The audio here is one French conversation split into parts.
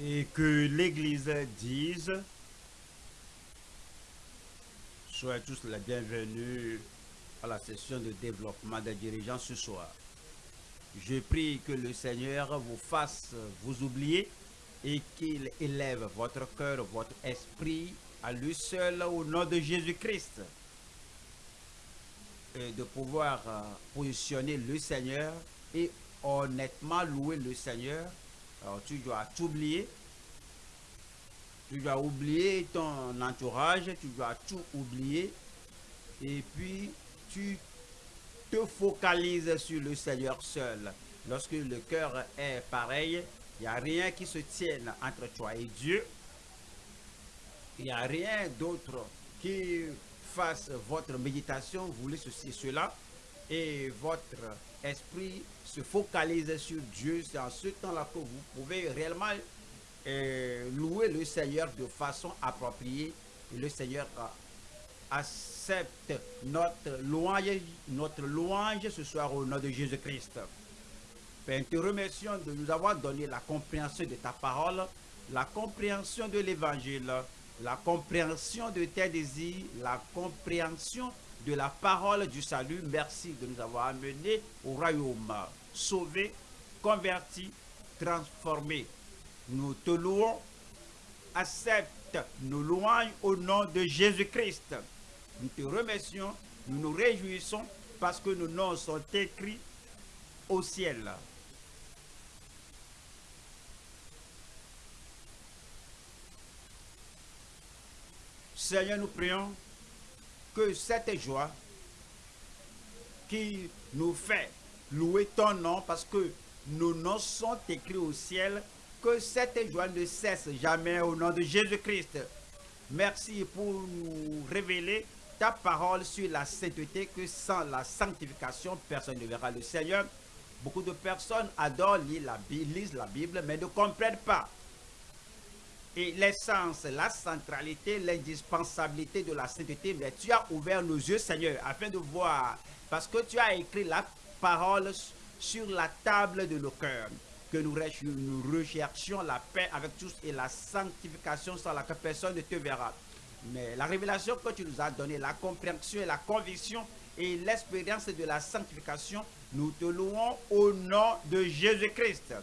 et que l'Église dise Soyez tous les bienvenus à la session de développement des dirigeants ce soir. Je prie que le Seigneur vous fasse vous oublier et qu'il élève votre cœur, votre esprit à lui seul au nom de Jésus-Christ. Et de pouvoir euh, positionner le Seigneur et honnêtement louer le Seigneur. Alors tu dois t'oublier. Tu dois oublier ton entourage, tu dois tout oublier. Et puis tu te focalises sur le Seigneur seul. Lorsque le cœur est pareil, il n'y a rien qui se tienne entre toi et Dieu. Il n'y a rien d'autre qui fasse votre méditation, vous voulez ceci, cela, et votre esprit se focalise sur Dieu. C'est en ce temps-là que vous pouvez réellement euh, louer le Seigneur de façon appropriée. Et le Seigneur accepte notre louange, notre louange ce soir au nom de Jésus-Christ. Père, te remercions de nous avoir donné la compréhension de ta parole, la compréhension de l'évangile, la compréhension de tes désirs, la compréhension de la parole du salut. Merci de nous avoir amenés au royaume, sauvés, convertis, transformés. Nous te louons, accepte nos louanges au nom de Jésus-Christ. Nous te remercions, nous nous réjouissons parce que nos noms sont écrits au ciel. Seigneur, nous prions que cette joie qui nous fait louer ton nom parce que nos noms sont écrits au ciel, que cette joie ne cesse jamais au nom de Jésus-Christ. Merci pour nous révéler ta parole sur la sainteté que sans la sanctification, personne ne verra le Seigneur. Beaucoup de personnes adorent lire la Bible, lisent la Bible, mais ne comprennent pas et l'essence, la centralité, l'indispensabilité de la sainteté. Mais tu as ouvert nos yeux, Seigneur, afin de voir, parce que tu as écrit la parole sur la table de nos cœurs, que nous, recherchions la paix avec tous et la sanctification sans laquelle personne ne te verra. Mais la révélation que tu nous as donnée, la compréhension et la conviction et l'expérience de la sanctification, nous te louons au nom de Jésus-Christ.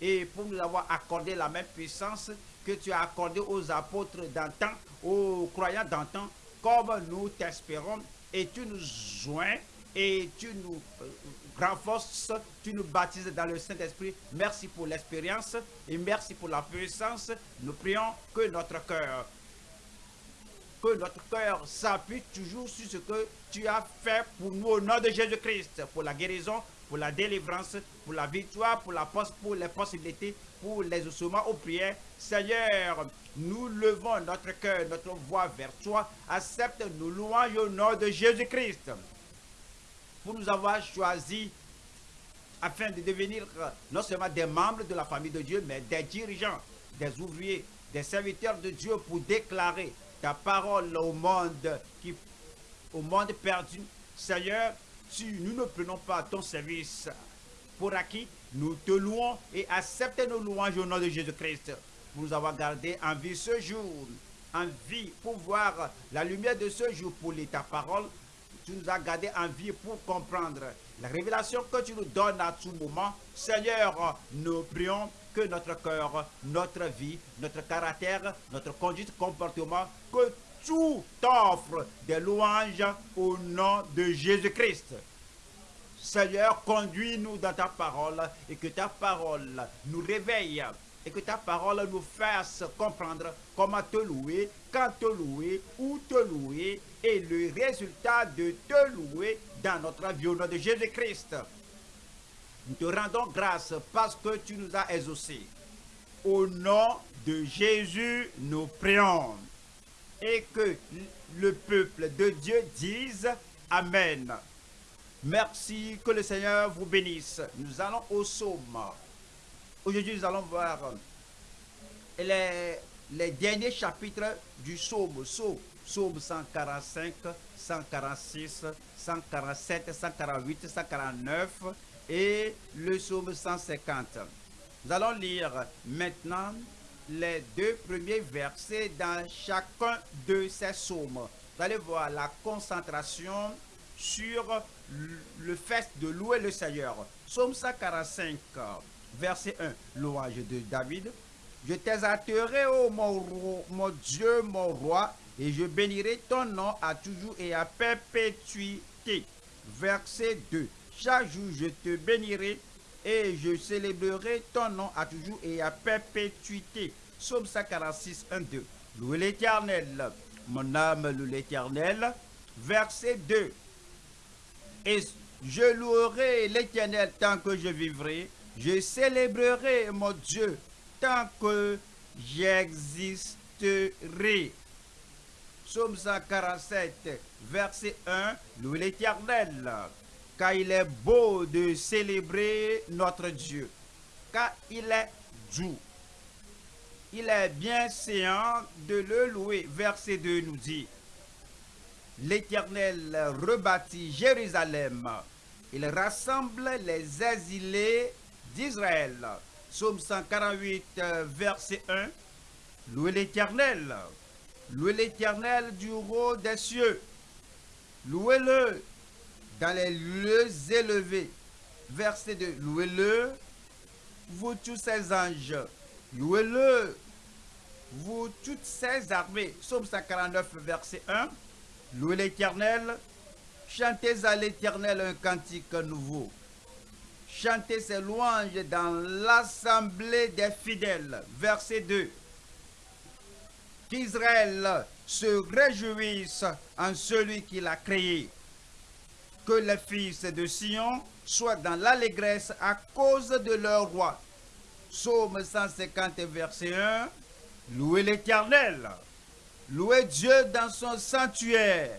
Et pour nous avoir accordé la même puissance, que tu as accordé aux apôtres d'antan, aux croyants d'antan, comme nous t'espérons, et tu nous joins et tu nous euh, renforces, tu nous baptises dans le Saint-Esprit. Merci pour l'expérience et merci pour la puissance. Nous prions que notre cœur, que notre cœur s'appuie toujours sur ce que tu as fait pour nous au nom de Jésus-Christ, pour la guérison, pour la délivrance, pour la victoire, pour, la, pour les possibilités, pour les ossements aux prières. Seigneur, nous levons notre cœur, notre voix vers toi. Accepte nos louanges au nom de Jésus-Christ. Pour nous avoir choisis afin de devenir non seulement des membres de la famille de Dieu, mais des dirigeants, des ouvriers, des serviteurs de Dieu pour déclarer ta parole au monde, qui, au monde perdu. Seigneur, si nous ne prenons pas ton service pour acquis, nous te louons et accepte nos louanges au nom de Jésus-Christ pour nous avoir gardé en vie ce jour, en vie pour voir la lumière de ce jour pour ta parole. Tu nous as gardé en vie pour comprendre la révélation que tu nous donnes à tout moment. Seigneur, nous prions que notre cœur, notre vie, notre caractère, notre conduite, comportement, que tout offre des louanges au nom de Jésus-Christ. Seigneur, conduis-nous dans ta parole et que ta parole nous réveille et que ta parole nous fasse comprendre comment te louer, quand te louer, où te louer et le résultat de te louer dans notre vie au nom de Jésus-Christ. Nous te rendons grâce parce que tu nous as exaucés. Au nom de Jésus, nous prions et que le peuple de Dieu dise Amen. Merci, que le Seigneur vous bénisse. Nous allons au psaume. Aujourd'hui, nous allons voir les, les derniers chapitres du. Psaume 145, 146, 147, 148, 149 et le psaume 150. Nous allons lire maintenant les deux premiers versets dans chacun de ces psaumes. Vous allez voir la concentration sur le fait de louer le Seigneur. Psaume 145, verset 1, louange de David. Je t'exalterai, ô mon, mon Dieu, mon roi, et je bénirai ton nom à toujours et à perpétuité. Verset 2. Chaque jour je te bénirai et je célébrerai ton nom à toujours et à perpétuité. Psaume 146, 1, 2. Louez l'Éternel, mon âme loue l'Éternel. Verset 2. Et je louerai l'Éternel tant que je vivrai. Je célébrerai mon Dieu tant que j'existerai. Psaume 147, verset 1. Louez l'Éternel, car il est beau de célébrer notre Dieu, car il est doux. Il est bien séant de le louer. Verset 2 nous dit, L'Éternel rebâtit Jérusalem. Il rassemble les exilés d'Israël. Psaume 148, verset 1. Louez l'Éternel. Louez l'Éternel du haut des cieux. Louez-le dans les lieux élevés. Verset 2. Louez-le, vous tous ses anges. Louez-le, vous toutes ses armées. Psaume 149, verset 1. Louez l'Éternel. Chantez à l'Éternel un cantique nouveau. Chantez ses louanges dans l'assemblée des fidèles. Verset 2. Qu'Israël se réjouisse en celui qui l'a créé. Que les fils de Sion soient dans l'allégresse à cause de leur roi. Psaume 150, verset 1. Louez l'Éternel. Louez Dieu dans son sanctuaire.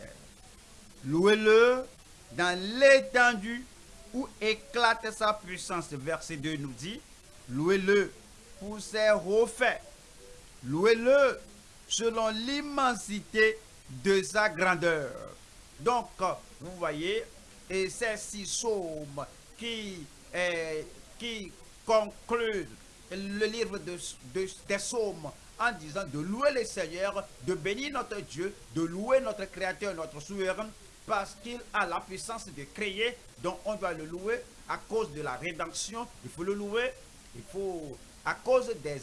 Louez-le dans l'étendue où éclate sa puissance. Verset 2 nous dit, louez-le pour ses faits. Louez-le selon l'immensité de sa grandeur. Donc, vous voyez, et ces six psaumes qui, qui concluent le livre de, des psaumes en disant de louer le Seigneur, de bénir notre Dieu, de louer notre Créateur, notre Souverain, parce qu'il a la puissance de créer, donc on doit le louer à cause de la rédemption, il faut le louer, il faut, à cause des,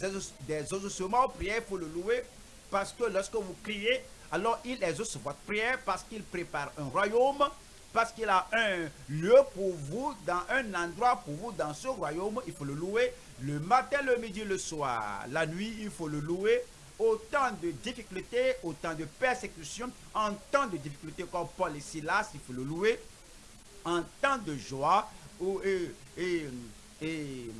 des exaucements prières, il faut le louer, parce que lorsque vous criez, alors il exauce votre prière, parce qu'il prépare un royaume, parce qu'il a un lieu pour vous, dans un endroit pour vous, dans ce royaume, il faut le louer le matin, le midi, le soir. La nuit, il faut le louer. Autant de difficultés, autant de persécutions, en de difficultés comme Paul et Silas, il faut le louer. En temps de joie, et, et, et,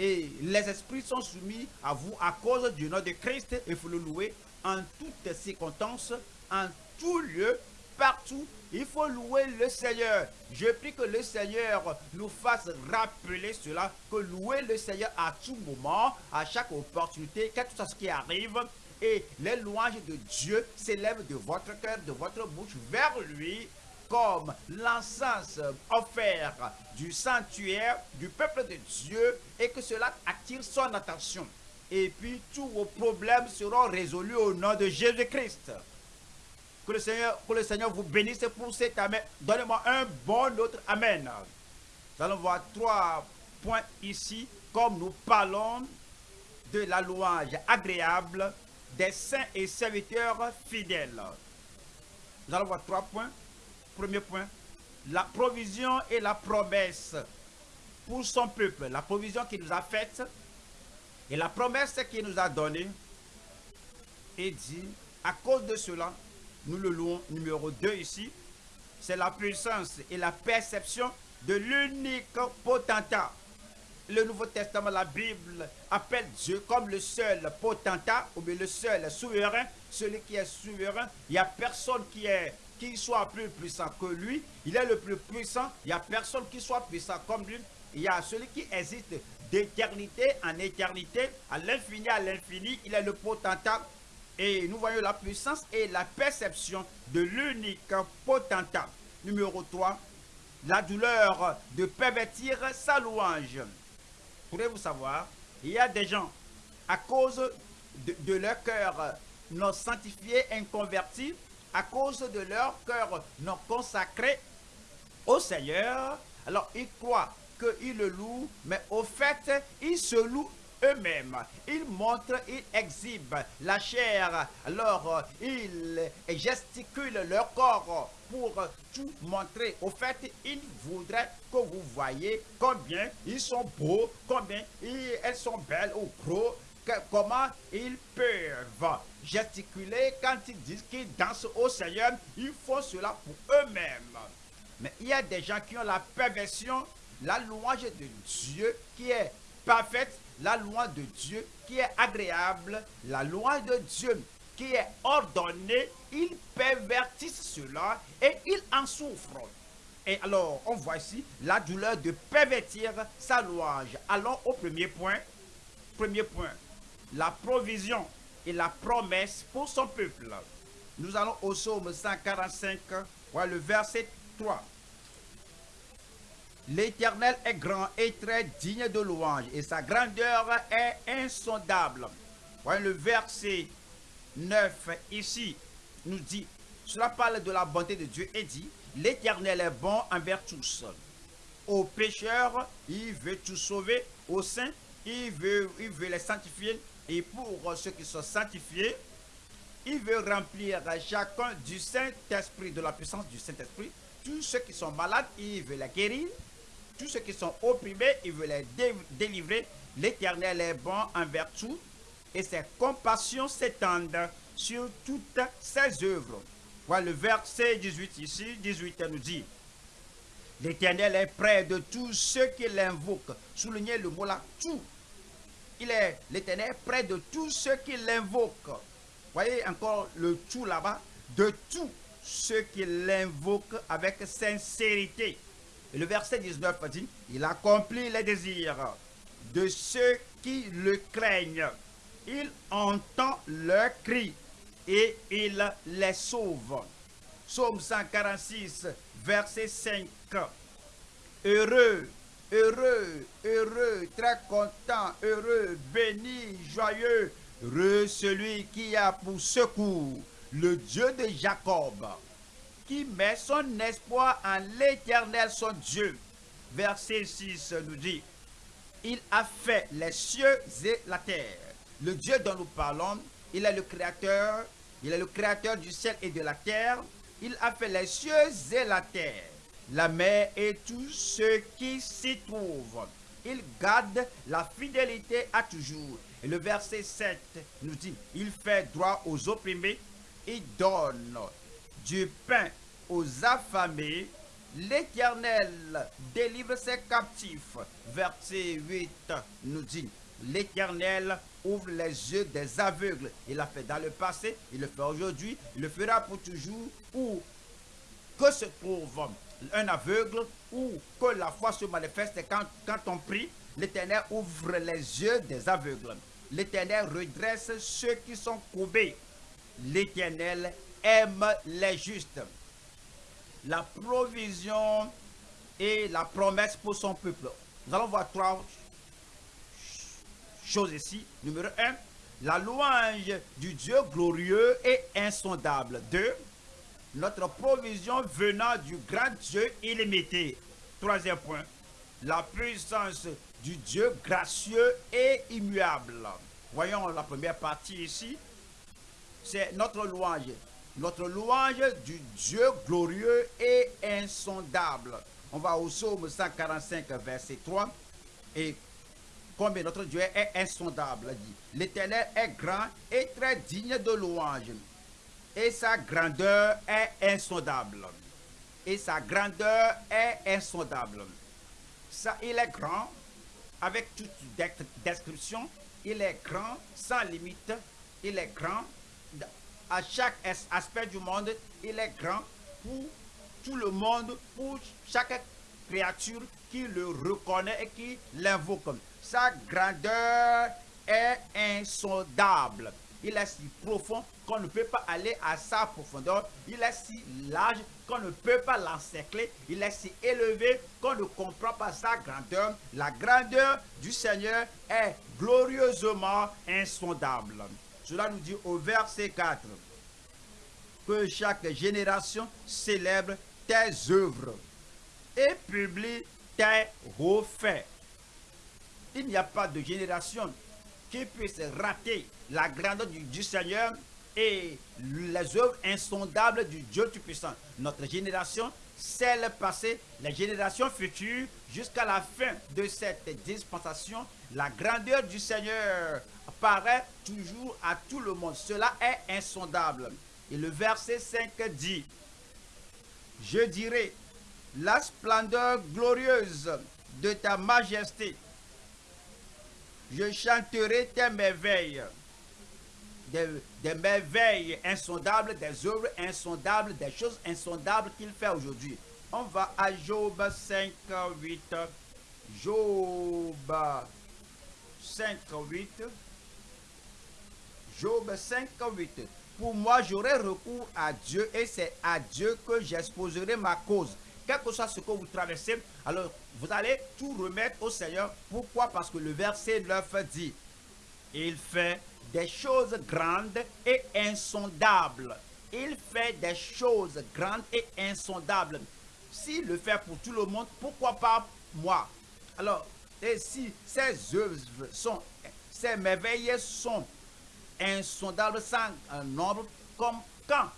et les esprits sont soumis à vous à cause du nom de Christ, il faut le louer en toutes circonstances, en tout lieu, partout, il faut louer le Seigneur. Je prie que le Seigneur nous fasse rappeler cela, que louer le Seigneur à tout moment, à chaque opportunité, quel que ce qui arrive, et les louanges de Dieu s'élèvent de votre cœur, de votre bouche vers lui, comme l'encens offert du sanctuaire du peuple de Dieu, et que cela attire son attention. Et puis tous vos problèmes seront résolus au nom de Jésus-Christ. Que le, Seigneur, que le Seigneur vous bénisse pour cet Amen. Donnez-moi un bon autre Amen. Nous allons voir trois points ici, comme nous parlons de la louange agréable des saints et serviteurs fidèles. Nous allons voir trois points. Premier point, la provision et la promesse pour son peuple. La provision qu'il nous a faite et la promesse qu'il nous a donnée. Et dit, à cause de cela, nous le louons numéro 2 ici, c'est la puissance et la perception de l'unique potentat. Le Nouveau Testament, la Bible, appelle Dieu comme le seul potentat, ou bien le seul souverain, celui qui est souverain. Il n'y a personne qui, est, qui soit plus puissant que lui. Il est le plus puissant. Il n'y a personne qui soit puissant comme lui. Il y a celui qui existe d'éternité en éternité, à l'infini, à l'infini. Il est le potentat et nous voyons la puissance et la perception de l'unique potentat. Numéro 3, la douleur de pervertir sa louange. Pourrez-vous savoir, il y a des gens, à cause de, leur cœur non sanctifié, inconverti, à cause de leur cœur non consacré au Seigneur. Alors ils croient qu'ils le louent, mais au fait, ils se louent eux-mêmes. Ils montrent, ils exhibent la chair. Alors, ils gesticulent leur corps pour tout montrer. Au fait, ils voudraient que vous voyez combien ils sont beaux, combien elles sont belles ou gros, comment ils peuvent gesticuler quand ils disent qu'ils dansent au Seigneur. Ils font cela pour eux-mêmes. Mais il y a des gens qui ont la perversion, la louange de Dieu qui est parfaite, la louange de Dieu qui est agréable, la louange de Dieu qui est ordonnée. Ils pervertissent cela et ils en souffrent. Et alors, on voit ici la douleur de pervertir sa louange. Allons au premier point. Premier point, la provision et la promesse pour son peuple. Nous allons au psaume 145, voilà le verset 3. L'Éternel est grand et très digne de louange, et sa grandeur est insondable. Voilà le verset 9 ici nous dit, cela parle de la bonté de Dieu et dit, l'Éternel est bon envers tous. Aux pécheurs, il veut tout sauver. Aux saints, il veut, il veut les sanctifier. Et pour ceux qui sont sanctifiés, il veut remplir chacun du Saint-Esprit, de la puissance du Saint-Esprit. Tous ceux qui sont malades, il veut les guérir. Tous ceux qui sont opprimés, il veut les délivrer. L'Éternel est bon envers tout et ses compassions s'étendent sur toutes ses œuvres. Voilà le verset 18 ici. 18 nous dit L'Éternel est près de tous ceux qui l'invoquent. Soulignez le mot là, tout. Il est l'Éternel près de tous ceux qui l'invoquent. Voyez encore le tout là-bas. De tous ceux qui l'invoquent avec sincérité. Le verset 19 dit, il accomplit les désirs de ceux qui le craignent. Il entend leurs cris et il les sauve. Psaume 146, verset 5. Heureux, heureux, heureux, très content, heureux, béni, joyeux, heureux celui qui a pour secours le Dieu de Jacob, qui met son espoir en l'éternel son Dieu. Verset 6 nous dit, il a fait les cieux et la terre. Le Dieu dont nous parlons, il est le créateur, il est le créateur du ciel et de la terre. Il a fait les cieux et la terre, la mer et tout ce qui s'y trouve. Il garde la fidélité à toujours. Et le verset 7 nous dit, il fait droit aux opprimés, il donne du pain aux affamés. L'Éternel délivre ses captifs. Verset 8 nous dit, l'Éternel ouvre les yeux des aveugles. Il l'a fait dans le passé, il le fait aujourd'hui, il le fera pour toujours. Ou que se trouve un aveugle ou que la foi se manifeste quand, quand on prie, l'Éternel ouvre les yeux des aveugles. L'Éternel redresse ceux qui sont courbés. L'Éternel aime les justes. La provision et la promesse pour son peuple. Nous allons voir trois choses ici. Numéro un, la louange du Dieu glorieux et insondable. Deux, notre provision venant du grand Dieu illimité. Troisième point, la puissance du Dieu gracieux et immuable. Voyons la première partie ici. C'est notre louange. Notre louange du Dieu glorieux et insondable. On va au psaume 145, verset 3. Et combien notre Dieu est insondable, dit. L'Éternel est grand et très digne de louange. Et sa grandeur est insondable. Et sa grandeur est insondable. Ça, il est grand, avec toute description. Il est grand, sans limite. Il est grand. À chaque aspect du monde, il est grand pour tout le monde, pour chaque créature qui le reconnaît et qui l'invoque. Sa grandeur est insondable. il est si profond qu'on ne peut pas aller à sa profondeur. Il est si large qu'on ne peut pas l'encercler. Il est si élevé qu'on ne comprend pas sa grandeur. La grandeur du Seigneur est glorieusement insondable. Cela nous dit au verset 4 que chaque génération célèbre tes œuvres et publie tes refaits. Il n'y a pas de génération qui puisse rater la grandeur du, Seigneur et les œuvres insondables du Dieu Tout-Puissant. Notre génération, celle passée, les générations futures, jusqu'à la fin de cette dispensation, la grandeur du Seigneur apparaît toujours à tout le monde. Cela est insondable. Et le verset 5 dit, je dirai, la splendeur glorieuse de ta majesté je chanterai tes merveilles, merveilles insondables, des œuvres insondables, des choses insondables qu'il fait aujourd'hui. On va à Job 5, 8. Job 5, 8. Job 5, 8. Pour moi, j'aurai recours à Dieu et c'est à Dieu que j'exposerai ma cause quel que soit ce que vous traversez, alors vous allez tout remettre au Seigneur. Pourquoi? Parce que le verset 9 dit, il fait des choses grandes et insondables. Il fait des choses grandes et insondables. S'il le fait pour tout le monde, pourquoi pas moi? Alors, et si ces œuvres sont, ces merveilles sont insondables sans un nombre, comme quand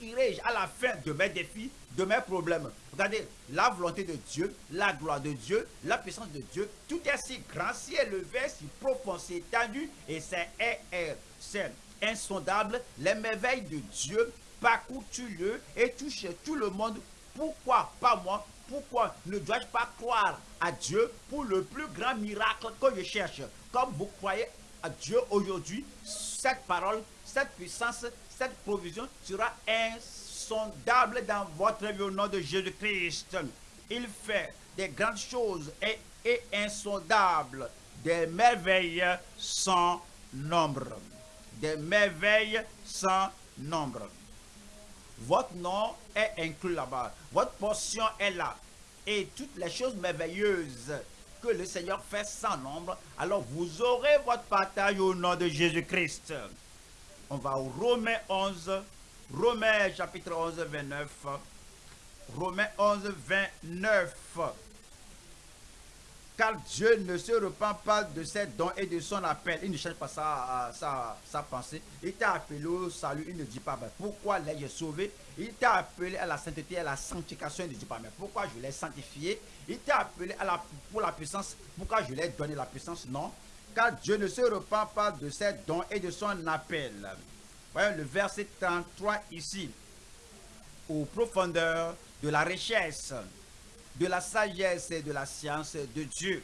irai-je à la fin de mes défis, de mes problèmes Regardez, la volonté de Dieu, la gloire de Dieu, la puissance de Dieu, tout est si grand, si élevé, si profond, si étendu, et c'est insondable. Les merveilles de Dieu parcourent tout lieu et touchent tout le monde. Pourquoi pas moi? Pourquoi ne dois-je pas croire à Dieu pour le plus grand miracle que je cherche? Comme vous croyez à Dieu aujourd'hui, cette parole, cette puissance, cette provision sera insondable dans votre vie au nom de Jésus-Christ. Il fait des grandes choses et, et insondables, des merveilles sans nombre. Des merveilles sans nombre. Votre nom est inclus là-bas. Votre portion est là. Et toutes les choses merveilleuses que le Seigneur fait sans nombre, alors vous aurez votre partage au nom de Jésus-Christ. On va au Romains 11, Romains chapitre 11, 29. Romains 11, 29. Car Dieu ne se repent pas de ses dons et de son appel. Il ne cherche pas sa, sa, sa pensée. Il t'a appelé au salut. Il ne dit pas, pourquoi l'ai-je sauvé? Il t'a appelé à la sainteté, à la sanctification. Il ne dit pas, mais pourquoi je l'ai sanctifié? Il t'a appelé à la, pour la puissance. Pourquoi je l'ai donné la puissance? Non car Dieu ne se repent pas de ses dons et de son appel. Voyons le verset 33 ici. Aux profondeurs de la richesse, de la sagesse et de la science de Dieu.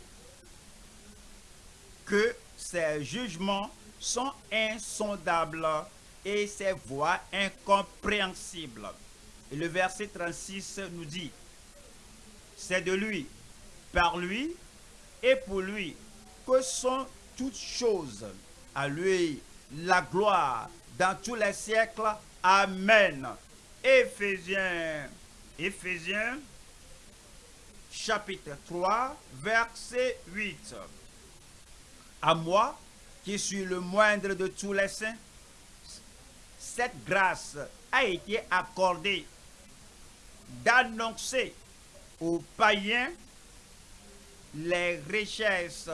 Que ses jugements sont insondables et ses voies incompréhensibles. Et le verset 36 nous dit, c'est de lui, par lui et pour lui que sont toutes choses. À lui la gloire dans tous les siècles. Amen. Éphésiens, Éphésiens, chapitre 3, verset 8. À moi, qui suis le moindre de tous les saints, cette grâce a été accordée d'annoncer aux païens les richesses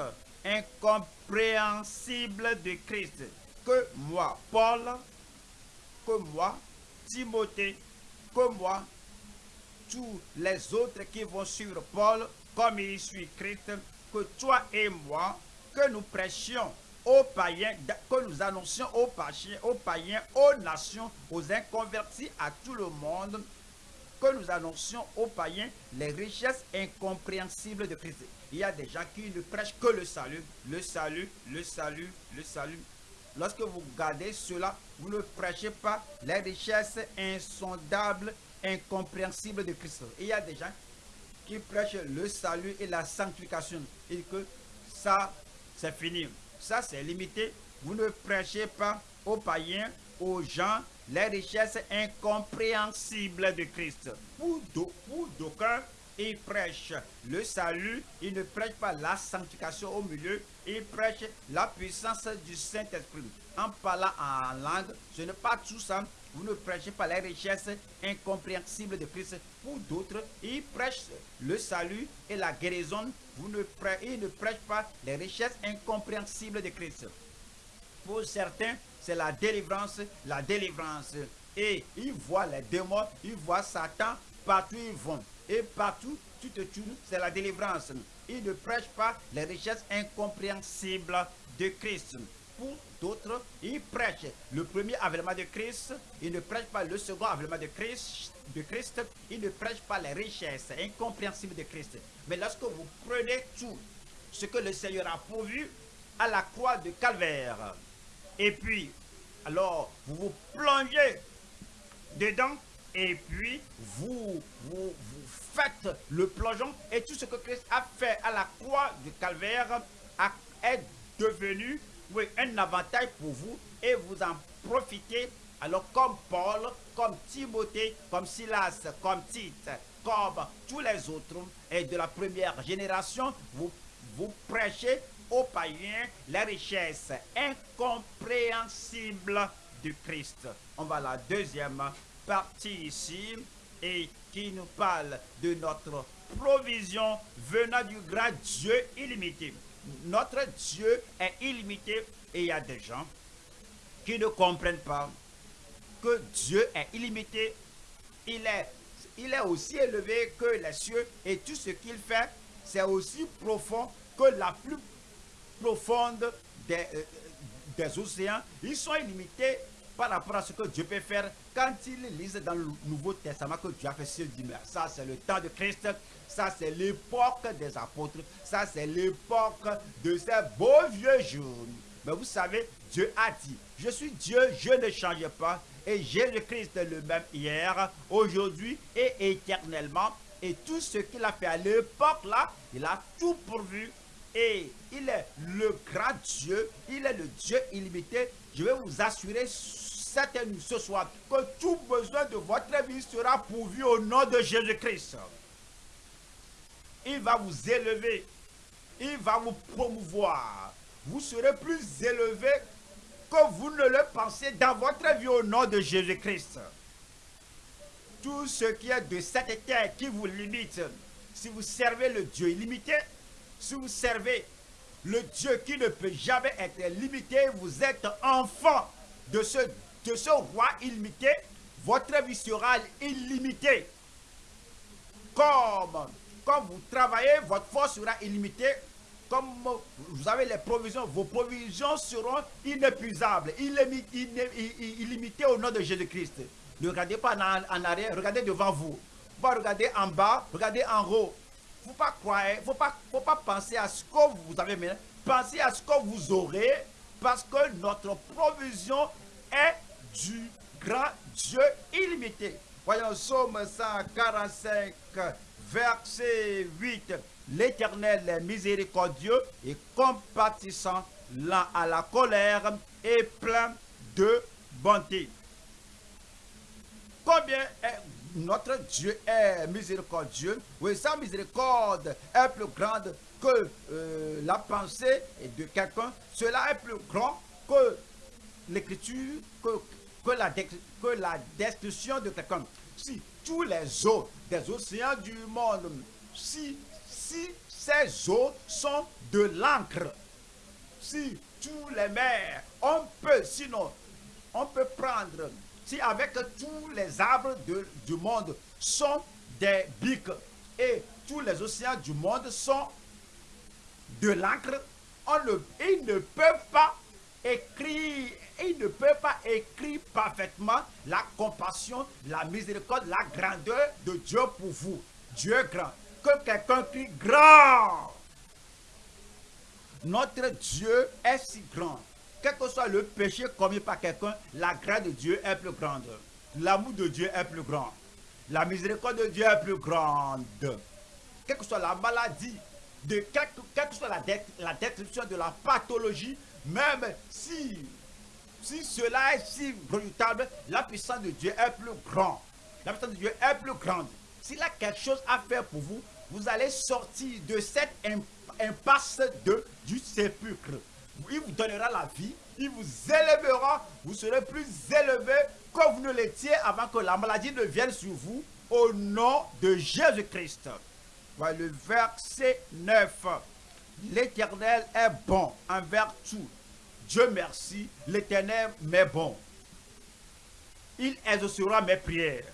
incompréhensible de Christ que moi, Paul, que moi, Timothée, que moi, tous les autres qui vont suivre Paul, comme il suit Christ, que toi et moi, que nous prêchions aux païens, que nous annoncions aux païens, aux païens, aux nations, aux inconvertis, à tout le monde, que nous annoncions aux païens les richesses incompréhensibles de Christ. Il y a des gens qui ne prêchent que le salut, le salut, le salut, le salut. Lorsque vous gardez cela, vous ne prêchez pas les richesses insondables, incompréhensibles de Christ. Il y a des gens qui prêchent le salut et la sanctification. Et que ça, c'est fini. Ça, c'est limité. Vous ne prêchez pas aux païens, aux gens, les richesses incompréhensibles de Christ. Pour d'aucuns, il prêche le salut, il ne prêche pas la sanctification au milieu, il prêche la puissance du Saint-Esprit. En parlant en langue, ce n'est pas tout ça. Vous ne prêchez pas les richesses incompréhensibles de Christ. Pour d'autres, il prêche le salut et la guérison. Vous ne il ne prêche pas les richesses incompréhensibles de Christ. Pour certains, c'est la délivrance, la délivrance. Et ils voient les démons, ils voient Satan, partout ils vont. Et partout, tu te tues, c'est la délivrance. Il ne prêche pas les richesses incompréhensibles de Christ. Pour d'autres, il prêche le premier avènement de Christ, il ne prêche pas le second avènement de Christ, de Christ, il ne prêche pas les richesses incompréhensibles de Christ. Mais lorsque vous prenez tout ce que le Seigneur a pourvu à la croix de Calvaire, et puis, alors, vous vous plongez dedans, et puis vous, vous, faites le plongeon et tout ce que Christ a fait à la croix du calvaire est devenu oui, un avantage pour vous et vous en profitez. Alors comme Paul, comme Timothée, comme Silas, comme Tite, comme tous les autres et de la première génération, vous, vous prêchez aux païens les richesses incompréhensibles du Christ. On va à la deuxième partie ici et qui nous parle de notre provision venant du grand Dieu illimité. Notre Dieu est illimité et il y a des gens qui ne comprennent pas que Dieu est illimité. Il est, il est aussi élevé que les cieux et tout ce qu'il fait, c'est aussi profond que la plus profonde des, euh, des océans. Ils sont illimités par rapport à ce que Dieu peut faire quand ils lisent dans le Nouveau Testament que Dieu a fait sur mais Ça, c'est le temps de Christ. Ça, c'est l'époque des apôtres. Ça, c'est l'époque de ces beaux vieux jours. Mais vous savez, Dieu a dit, je suis Dieu, je ne change pas. Et Jésus-Christ le même hier, aujourd'hui et éternellement. Et tout ce qu'il a fait à l'époque là, il a tout pourvu. Et il est le grand Dieu, il est le Dieu illimité. Je vais vous assurer cette nuit, ce soir, que tout besoin de votre vie sera pourvu au nom de Jésus-Christ. Il va vous élever. Il va vous promouvoir. Vous serez plus élevé que vous ne le pensez dans votre vie au nom de Jésus-Christ. Tout ce qui est de cette terre qui vous limite, si vous servez le Dieu illimité, si vous servez le Dieu qui ne peut jamais être limité, vous êtes enfant de ce roi illimité, votre vie sera illimitée. Comme, comme vous travaillez, votre force sera illimitée. Comme vous avez les provisions, vos provisions seront inépuisables, illimitées au nom de Jésus-Christ. Ne regardez pas en, arrière, regardez devant vous. Vous regardez en bas, regardez en haut. Faut pas croire, ne faut pas, faut pas penser à ce que vous avez maintenant. Pensez à ce que vous aurez parce que notre provision est du grand Dieu illimité. Voyons Somme 145, verset 8. L'Éternel est miséricordieux et compatissant, lent à la colère et plein de bonté. Combien est notre Dieu est miséricordieux. Oui, sa miséricorde est plus grande que euh, la pensée de quelqu'un. Cela est plus grand que l'écriture, que la destruction de quelqu'un. Si tous les eaux des océans du monde, si, si ces eaux sont de l'encre, si tous les mers, on peut, sinon, on peut prendre, si avec tous les arbres de, du monde sont des biques et tous les océans du monde sont de l'encre, ils ne peuvent pas écrire il ne peut pas écrire parfaitement la compassion, la miséricorde, la grandeur de Dieu pour vous. Dieu est grand. Que quelqu'un crie grand. Notre Dieu est si grand. Quel que soit le péché commis par quelqu'un, la grâce de Dieu est plus grande. L'amour de Dieu est plus grand. La miséricorde de Dieu est plus grande. Quelle que soit la maladie, de quelle, que soit la, la description de la pathologie, même si si cela est si redoutable, la puissance de Dieu est plus grande. La puissance de Dieu est plus grande. S'il a quelque chose à faire pour vous, vous allez sortir de cette impasse du sépulcre. Il vous donnera la vie, il vous élèvera, vous serez plus élevé que vous ne l'étiez avant que la maladie ne vienne sur vous, au nom de Jésus-Christ. Voilà le verset 9. L'Éternel est bon envers tout. Dieu merci, l'Éternel m'est bon. Il exaucera mes prières.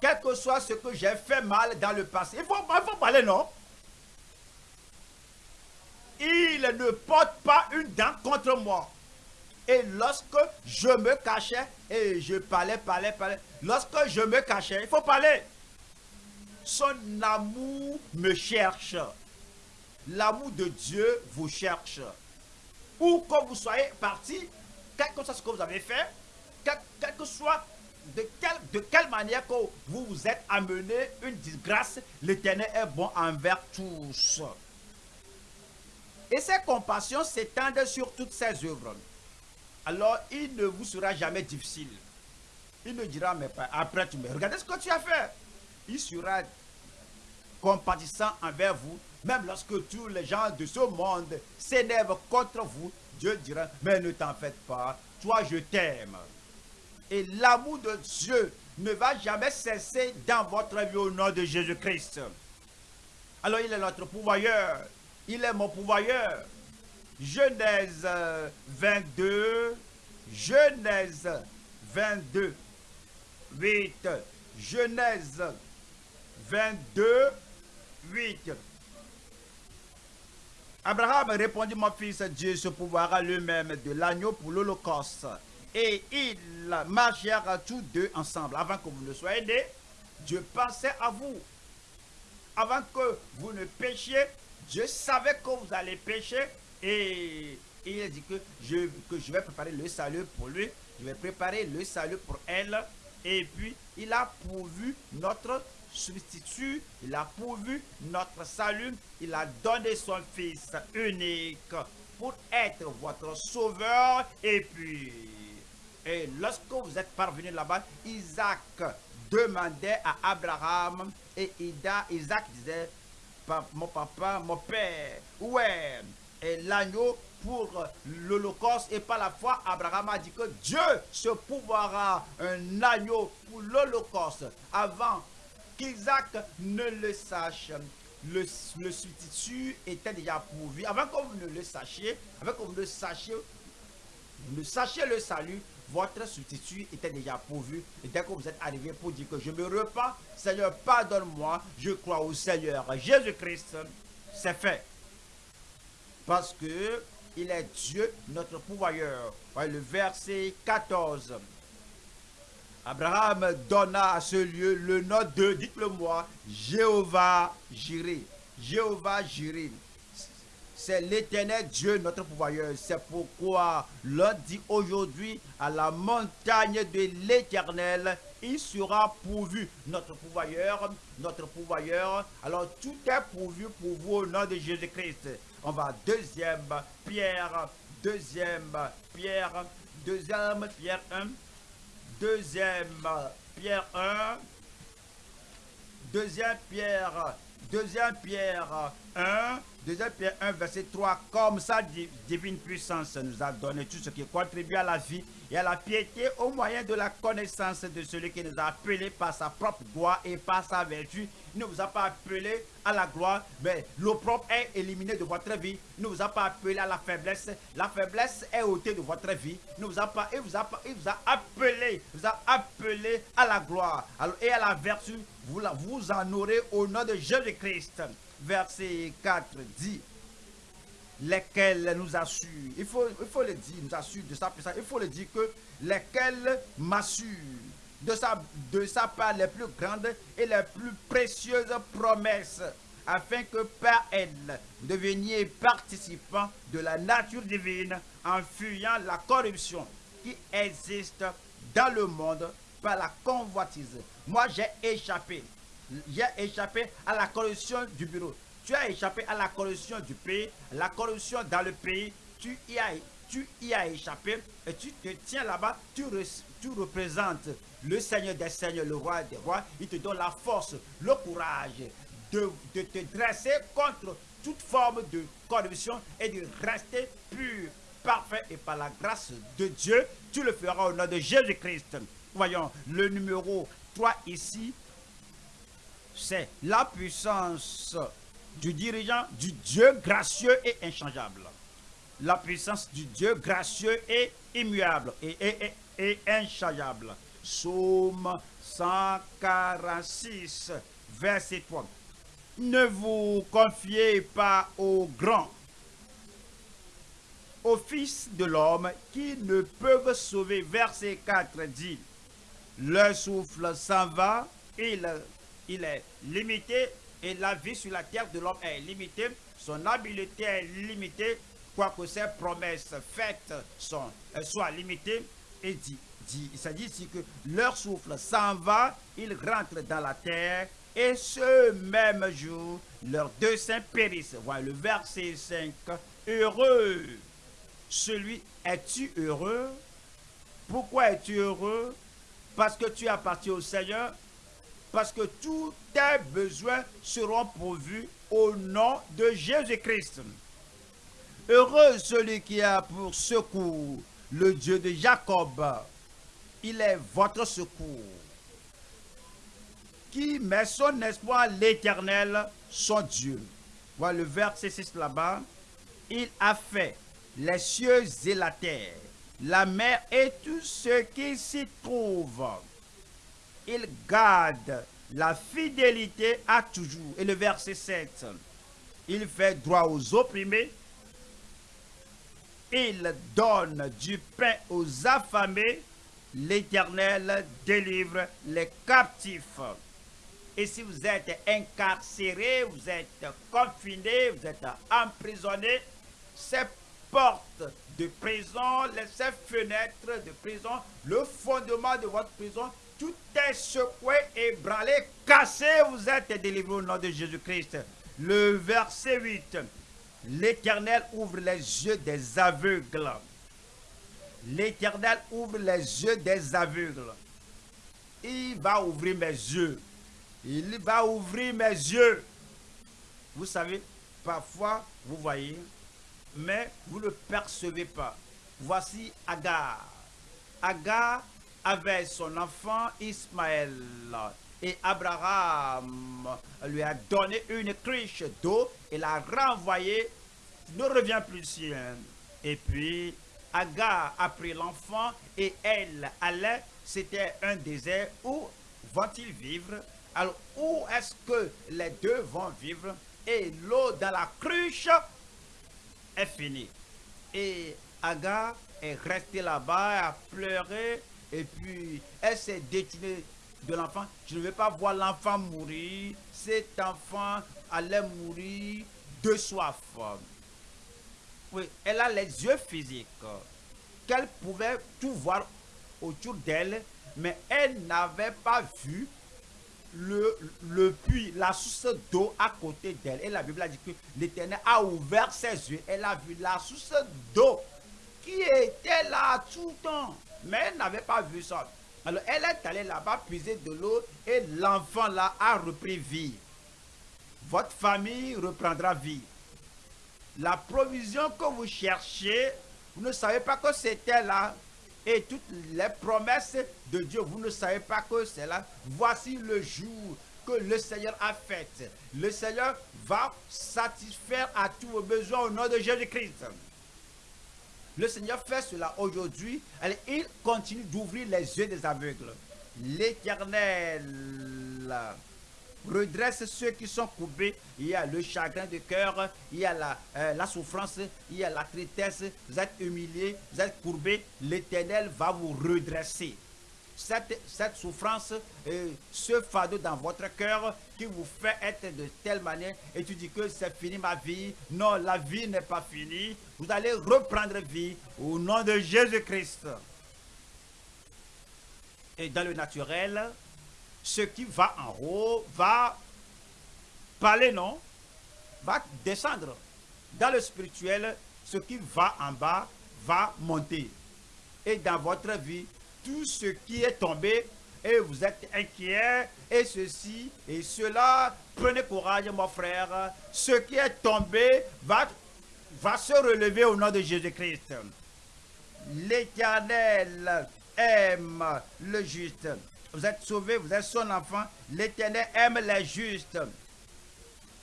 Quel que soit ce que j'ai fait mal dans le passé. Il faut, il faut parler, non? Il ne porte pas une dent contre moi. Et lorsque je me cachais, et je parlais, parlais, parlais, lorsque je me cachais, il faut parler. Son amour me cherche. L'amour de Dieu vous cherche. Où que vous soyez parti, quel que soit ce que vous avez fait, quel, que soit de quelle, de quelle manière que vous vous êtes amené une disgrâce, l'Éternel est bon envers tous. Et ses compassions s'étendent sur toutes ses œuvres. Alors, il ne vous sera jamais difficile. Il ne dira, mais pas, après tu me regardez ce que tu as fait. Il sera compatissant envers vous, même lorsque tous les gens de ce monde s'énervent contre vous. Dieu dira, mais ne t'en faites pas, toi je t'aime. Et l'amour de Dieu ne va jamais cesser dans votre vie au nom de Jésus-Christ. Alors il est notre pouvoyeur, il est mon pouvoyeur. Genèse 22, Genèse 22, 8, Genèse 22, 8. Abraham répondit, mon fils, Dieu se pouvoira lui-même de l'agneau pour l'Holocauste. Et ils marchèrent tous deux ensemble. Avant que vous ne soyez nés, Dieu pensait à vous. Avant que vous ne péchiez, Dieu savait que vous allez pécher. Et il a dit que je, je vais préparer le salut pour lui. Je vais préparer le salut pour elle. Et puis, il a pourvu notre substitut, il a pourvu notre salut, il a donné son Fils unique pour être votre sauveur. Et puis, et lorsque vous êtes parvenu là-bas, Isaac demandait à Abraham et Isaac disait, mon papa, mon père, ouais, et l'agneau pour l'Holocauste et par la foi, Abraham a dit que Dieu se pouvoira un agneau pour l'Holocauste avant qu'Isaac ne le sache. Le, substitut était déjà pourvu. Avant que vous ne le sachiez, avant que vous ne sachiez, ne sachiez le salut, votre substitut était déjà pourvu. Et dès que vous êtes arrivé pour dire que je me repens, Seigneur, pardonne-moi, je crois au Seigneur Jésus-Christ, c'est fait. Parce que il est Dieu, notre pouvoyeur. Le verset 14. Abraham donna à ce lieu le nom de, dites-le moi, Jéhovah Jireh. Jéhovah Jireh. C'est l'éternel Dieu, notre pouvoyeur. C'est pourquoi l'on dit aujourd'hui à la montagne de l'éternel, il sera pourvu. Notre pouvoyeur, notre pouvoyeur. Alors tout est pourvu pour vous au nom de Jésus-Christ. On va deuxième Pierre, deuxième Pierre, deuxième Pierre 1, deuxième Pierre 1, deuxième Pierre, deuxième Pierre 1, deuxième Pierre 1, verset 3, comme sa divine puissance nous a donné tout ce qui contribue à la vie et à la piété au moyen de la connaissance de celui qui nous a appelés par sa propre gloire et par sa vertu. Il ne vous a pas appelé à la gloire, mais l'opprobre est éliminé de votre vie. Il ne vous a pas appelé à la faiblesse. La faiblesse est ôtée de votre vie. Il, ne vous a pas, vous a, il vous a appelé, vous a appelé à la gloire et à la vertu. Vous, vous en aurez au nom de Jésus-Christ. Verset 4 dit lesquels nous assurent, il faut, il le dire, nous assurent de sa puissance, il faut le dire que lesquels m'assurent de sa, de sa part les plus grandes et les plus précieuses promesses, afin que par elles, vous deveniez participants de la nature divine en fuyant la corruption qui existe dans le monde par la convoitise. Moi, j'ai échappé. J'ai échappé à la corruption du bureau. Tu as échappé à la corruption du pays, la corruption dans le pays. Tu y as, tu y as échappé et tu te tiens là-bas, tu, tu représentes le Seigneur des Seigneurs, le Roi des Rois. Il te donne la force, le courage de, de te dresser contre toute forme de corruption et de rester pur, parfait et par la grâce de Dieu, tu le feras au nom de Jésus-Christ. Voyons le numéro 3 ici, c'est la puissance du dirigeant, du Dieu gracieux et inchangeable. La puissance du Dieu gracieux et immuable et, et, et, inchangeable. Psaume 146, verset 3. Ne vous confiez pas aux grands, aux fils de l'homme qui ne peuvent sauver. Verset 4 dit, le souffle s'en va, il, il est limité et la vie sur la terre de l'homme est limitée, son habileté est limitée, quoique ses promesses faites sont, soient limitées. Et dit, dit, ça dit ici que leur souffle s'en va, ils rentrent dans la terre et ce même jour, leurs deux saints périssent. Voilà le verset 5. Heureux. Celui, es-tu heureux? Pourquoi es-tu heureux? Parce que tu appartiens au Seigneur. Parce que tous tes besoins seront pourvus au nom de Jésus-Christ. Heureux celui qui a pour secours le Dieu de Jacob. Il est votre secours qui met son espoir l'éternel, son Dieu. Voilà le verset 6 là-bas. Il a fait les cieux et la terre, la mer et tout ce qui s'y trouve. Il garde la fidélité à toujours. Et le verset 7. Il fait droit aux opprimés. Il donne du pain aux affamés. L'Éternel délivre les captifs. Et si vous êtes incarcéré, vous êtes confiné, vous êtes emprisonné, ces portes de prison, ces fenêtres de prison, le fondement de votre prison, tout est secoué, ébranlé, cassé, vous êtes délivré au nom de Jésus-Christ. Le verset 8. L'Éternel ouvre les yeux des aveugles. L'Éternel ouvre les yeux des aveugles. Il va ouvrir mes yeux. Il va ouvrir mes yeux. Vous savez, parfois, vous voyez, mais vous ne percevez pas. Voici Agar. Agar avait son enfant Ismaël. Et Abraham lui a donné une cruche d'eau et l'a renvoyé. Ne revient plus sien. Et puis, Agar a pris l'enfant et elle allait. C'était un désert. Où vont-ils vivre? Alors, où est-ce que les deux vont vivre? Et l'eau dans la cruche est finie. Et Agar est restée là-bas, a pleuré, et puis elle s'est détournée de l'enfant. Je ne veux pas voir l'enfant mourir. Cet enfant allait mourir de soif. Oui, elle a les yeux physiques. Qu'elle pouvait tout voir autour d'elle, mais elle n'avait pas vu le, le puits, la source d'eau à côté d'elle. Et la Bible a dit que l'Éternel a ouvert ses yeux. Elle a vu la source d'eau qui était là tout le temps. Mais elle n'avait pas vu ça. Alors elle est allée là-bas puiser de l'eau et l'enfant là a repris vie. Votre famille reprendra vie. La provision que vous cherchez, vous ne savez pas que c'était là et toutes les promesses de Dieu, vous ne savez pas que c'est là. Voici le jour que le Seigneur a fait. Le Seigneur va satisfaire à tous vos besoins au nom de Jésus-Christ. Le Seigneur fait cela aujourd'hui. Il continue d'ouvrir les yeux des aveugles. L'Éternel redresse ceux qui sont courbés. Il y a le chagrin de cœur, il y a la, euh, souffrance, il y a la tristesse. Vous êtes humilié, vous êtes courbé. L'Éternel va vous redresser. Cette, souffrance, euh, ce fardeau dans votre cœur qui vous fait être de telle manière et tu dis que c'est fini ma vie. Non, la vie n'est pas finie. Vous allez reprendre vie au nom de Jésus-Christ. Et dans le naturel, ce qui va en haut va parler, non? Va descendre. Dans le spirituel, ce qui va en bas va monter. Et dans votre vie, tout ce qui est tombé, et vous êtes inquiet, et ceci et cela, prenez courage, mon frère. Ce qui est tombé va, va se relever au nom de Jésus-Christ. L'Éternel aime le juste. Vous êtes sauvé, vous êtes son enfant. L'Éternel aime les justes.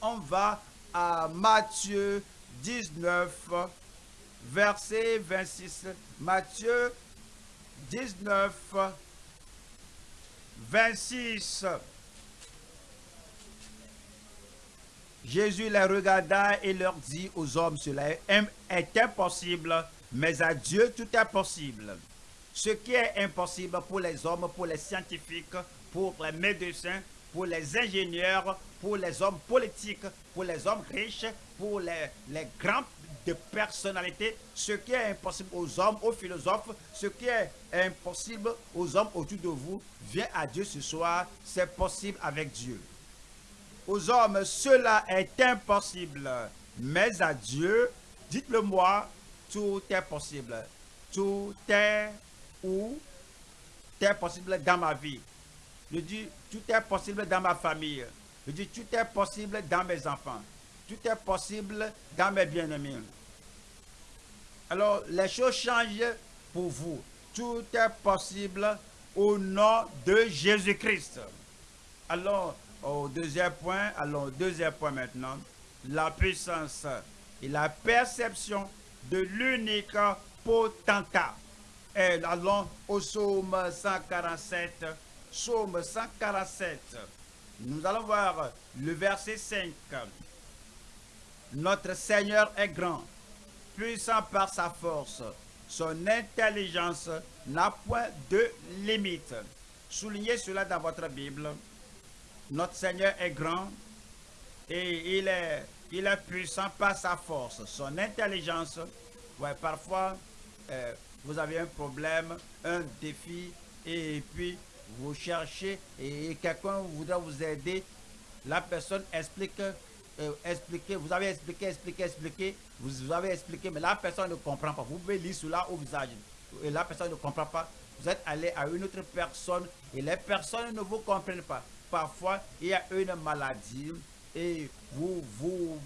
On va à Matthieu 19, verset 26. Matthieu 19, 26. Jésus les regarda et leur dit aux hommes, cela est impossible, mais à Dieu tout est possible. Ce qui est impossible pour les hommes, pour les scientifiques, pour les médecins, pour les ingénieurs, pour les hommes politiques, pour les hommes riches, pour les, les grands de personnalités, ce qui est impossible aux hommes, aux philosophes, ce qui est impossible aux hommes autour de vous, vient à Dieu ce soir, c'est possible avec Dieu. Aux hommes, cela est impossible, mais à Dieu, dites-le moi, tout est possible. Tout est où? Est possible dans ma vie. Je dis, tout est possible dans ma famille. Je dis, tout est possible dans mes enfants. Tout est possible dans mes bien-aimés. Alors, les choses changent pour vous. Tout est possible au nom de Jésus-Christ. Alors, au deuxième point, allons au deuxième point maintenant. La puissance et la perception de l'unique potentat. Et allons au psaume 147. Psaume 147. Nous allons voir le verset 5. Notre Seigneur est grand, puissant par sa force. Son intelligence n'a point de limite. Soulignez cela dans votre Bible. Notre Seigneur est grand et il est, puissant par sa force. Son intelligence, parfois, euh, vous avez un problème, un défi, et puis vous cherchez et quelqu'un voudra vous aider. La personne explique, euh, vous avez expliqué, expliqué, expliqué, vous avez expliqué, mais la personne ne comprend pas. Vous pouvez lire cela au visage et la personne ne comprend pas. Vous êtes allé à une autre personne et les personnes ne vous comprennent pas. Parfois, il y a une maladie et vous, vous,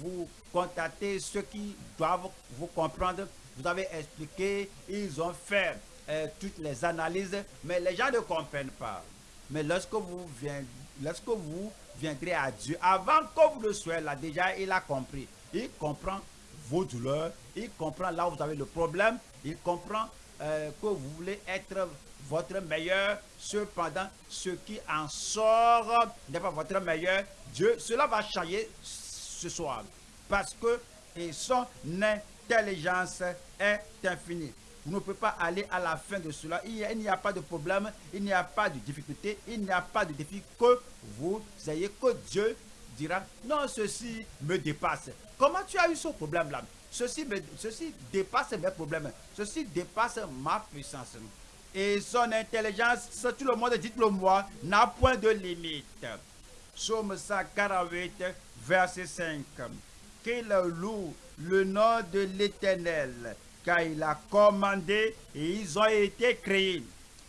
vous contactez ceux qui doivent vous comprendre vous avez expliqué, ils ont fait euh, toutes les analyses, mais les gens ne comprennent pas. Mais lorsque vous, viendrez, lorsque vous viendrez à Dieu, avant que vous le soyez là, déjà il a compris. Il comprend vos douleurs, il comprend là où vous avez le problème, il comprend euh, que vous voulez être votre meilleur. Cependant, ce qui en sort n'est pas votre meilleur. Dieu, cela va changer ce soir. Parce que nés intelligence est infinie. Vous ne pouvez pas aller à la fin de cela. Il n'y a, pas de problème, il n'y a pas de difficulté, il n'y a pas de défi que vous ayez, que Dieu dira, non, ceci me dépasse. Comment tu as eu ce problème-là? Ceci, ceci dépasse mes problèmes. Ceci dépasse ma puissance. Et son intelligence, tout le monde, dites-le moi, n'a point de limite. Somme 148, verset 5. Qu'il loue le nom de l'Éternel, car il a commandé et ils ont été créés.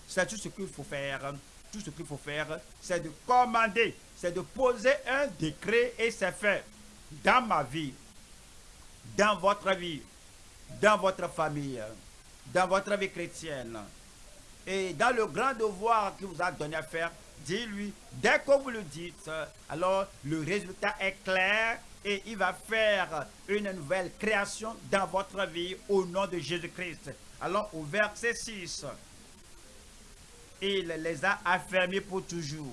C'est tout ce qu'il faut faire. Tout ce qu'il faut faire, c'est de commander, c'est de poser un décret et c'est fait. Dans ma vie, dans votre vie, dans votre famille, dans votre vie chrétienne. Et dans le grand devoir qu'il vous a donné à faire, dis-lui, dès que vous le dites, alors le résultat est clair et il va faire une nouvelle création dans votre vie au nom de Jésus-Christ. Alors au verset 6, il les a affermis pour toujours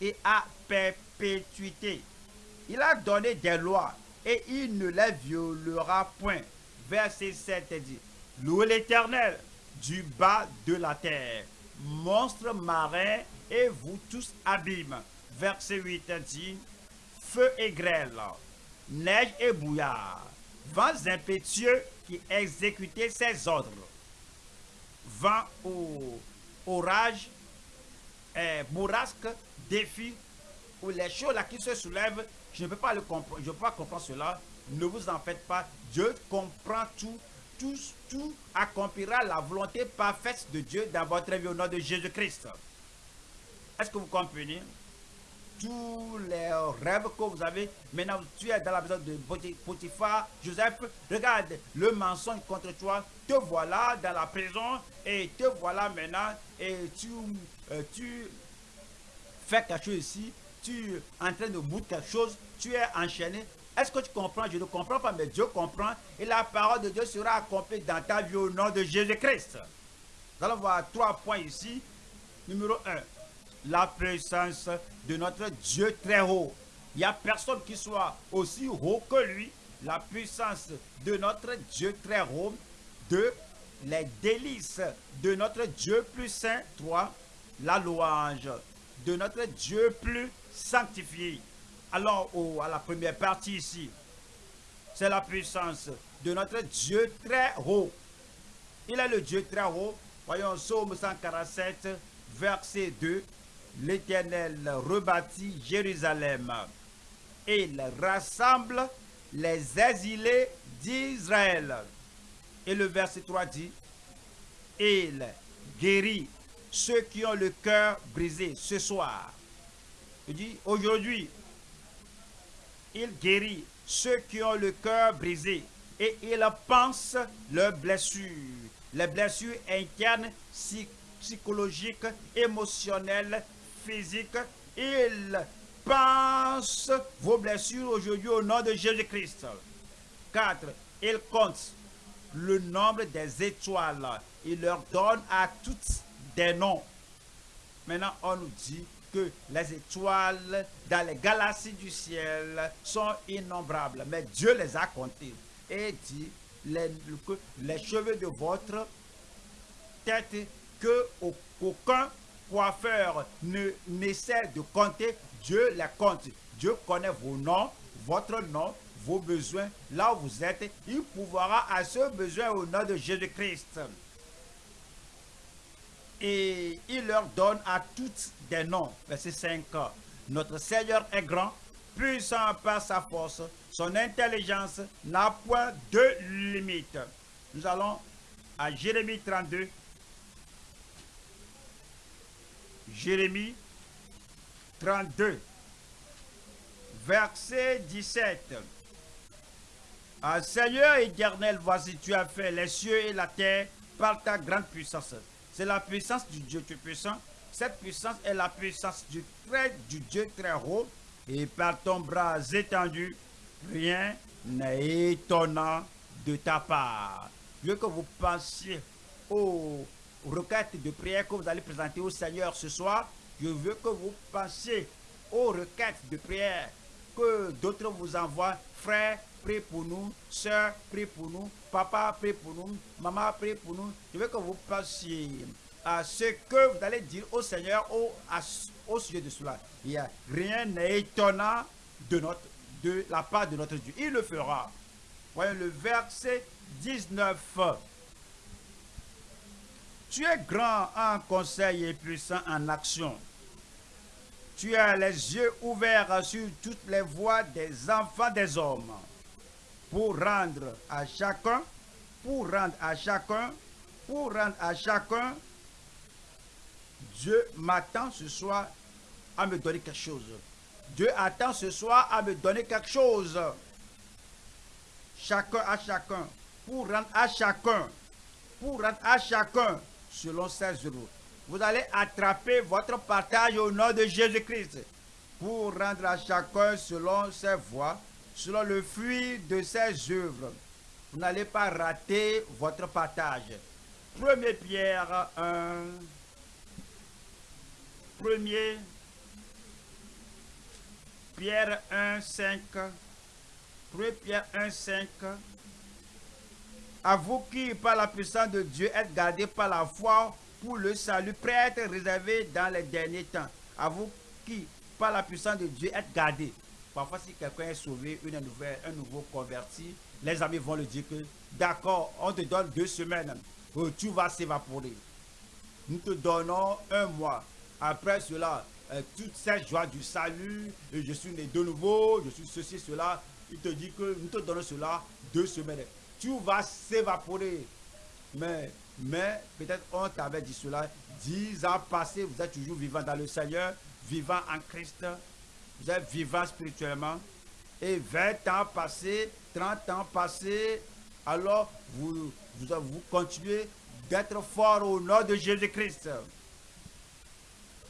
et à perpétuité. Il a donné des lois et il ne les violera point. Verset 7 dit, Louez l'Éternel du bas de la terre, monstres marins et vous tous abîmes. Verset 8 dit, Feu et grêle, neige et bouillard, vents impétueux qui exécutaient ses ordres, vent ou orage, eh, bourrasque, défi, ou les choses qui se soulèvent, je ne peux pas le comprendre, je peux pas comprendre cela. Ne vous en faites pas. Dieu comprend tout. tout, tout accomplira la volonté parfaite de Dieu dans votre vie au nom de Jésus-Christ. Est-ce que vous comprenez? Tous les rêves que vous avez. Maintenant, tu es dans la maison de Potiphar, Joseph, regarde le mensonge contre toi, te voilà dans la prison et te voilà maintenant et tu, euh, tu fais quelque chose ici, tu es en train de bouter quelque chose, tu es enchaîné. Est-ce que tu comprends? Je ne comprends pas, mais Dieu comprend et la parole de Dieu sera accomplie dans ta vie au nom de Jésus-Christ. Nous allons voir trois points ici. Numéro 1, la présence de notre Dieu très haut. Il n'y a personne qui soit aussi haut que lui. La puissance de notre Dieu très haut. Deux, les délices de notre Dieu plus saint. Trois, la louange de notre Dieu plus sanctifié. Alors, à la première partie ici, c'est la puissance de notre Dieu très haut. Il est le Dieu très haut. Voyons Psaume 147, verset 2 l'Éternel rebâtit Jérusalem et il rassemble les exilés d'Israël. Et le verset 3 dit, il guérit ceux qui ont le cœur brisé ce soir. Il dit, aujourd'hui, il guérit ceux qui ont le cœur brisé et il pense leurs blessures, les blessures internes, psychologiques, émotionnelles, physique. Il pense vos blessures aujourd'hui au nom de Jésus-Christ. 4. Il compte le nombre des étoiles. Il leur donne à toutes des noms. Maintenant, on nous dit que les étoiles dans les galaxies du ciel sont innombrables. Mais Dieu les a comptées. Et dit que les cheveux de votre tête, que aucun coiffeur ne n'essaie de compter, Dieu les compte. Dieu connaît vos noms, votre nom, vos besoins, là où vous êtes. Il pourra à ce besoin au nom de Jésus-Christ. Et il leur donne à toutes des noms. Verset 5. Notre Seigneur est grand, puissant par sa force. Son intelligence n'a point de limite. Nous allons à Jérémie 32, Jérémie 32, verset 17. Ah, Seigneur éternel, voici, tu as fait les cieux et la terre par ta grande puissance. C'est la puissance du Dieu tu puissant. Cette puissance est la puissance du, très, du Dieu très haut. Et par ton bras étendu, rien n'est étonnant de ta part. Je que vous pensiez au requêtes de prière que vous allez présenter au Seigneur ce soir, je veux que vous pensiez aux requêtes de prière que d'autres vous envoient. Frère, prie pour nous. Sœur, prie pour nous. Papa, prie pour nous. Maman, prie pour nous. Je veux que vous pensiez à ce que vous allez dire au Seigneur au, au sujet de cela. A rien n'est étonnant de, notre, de la part de notre Dieu. Il le fera. Voyons le verset 19. Tu es grand en conseil et puissant en action. Tu as les yeux ouverts sur toutes les voies des enfants des hommes pour rendre à chacun, pour rendre à chacun, pour rendre à chacun. Dieu m'attend ce soir à me donner quelque chose. Dieu attend ce soir à me donner quelque chose. Chacun à chacun. Pour rendre à chacun. Pour rendre à chacun selon 16 euros. Vous allez attraper votre partage au nom de Jésus-Christ pour rendre à chacun selon ses voies, selon le fruit de ses œuvres. Vous n'allez pas rater votre partage. 1 Pierre 1. 1 Pierre 1, 5. 1 Pierre 1, 5. À vous qui, par la puissance de Dieu, êtes gardés par la foi pour le salut, prêt à être réservé dans les derniers temps. À vous qui, par la puissance de Dieu, êtes gardés. Parfois, si quelqu'un est sauvé, un nouveau converti, les amis vont le dire que, d'accord, on te donne deux semaines, euh, tu vas s'évaporer. Nous te donnons un mois. Après cela, euh, toute cette joie du salut, je suis né de nouveau, je suis ceci, cela, il te dit que nous te donnons cela deux semaines tout va s'évaporer. Mais, mais peut-être on t'avait dit cela. Dix ans passés, vous êtes toujours vivant dans le Seigneur, vivant en Christ. Vous êtes vivant spirituellement. Et 20 ans passés, 30 ans passés, alors vous, vous, continuez d'être fort au nom de Jésus-Christ.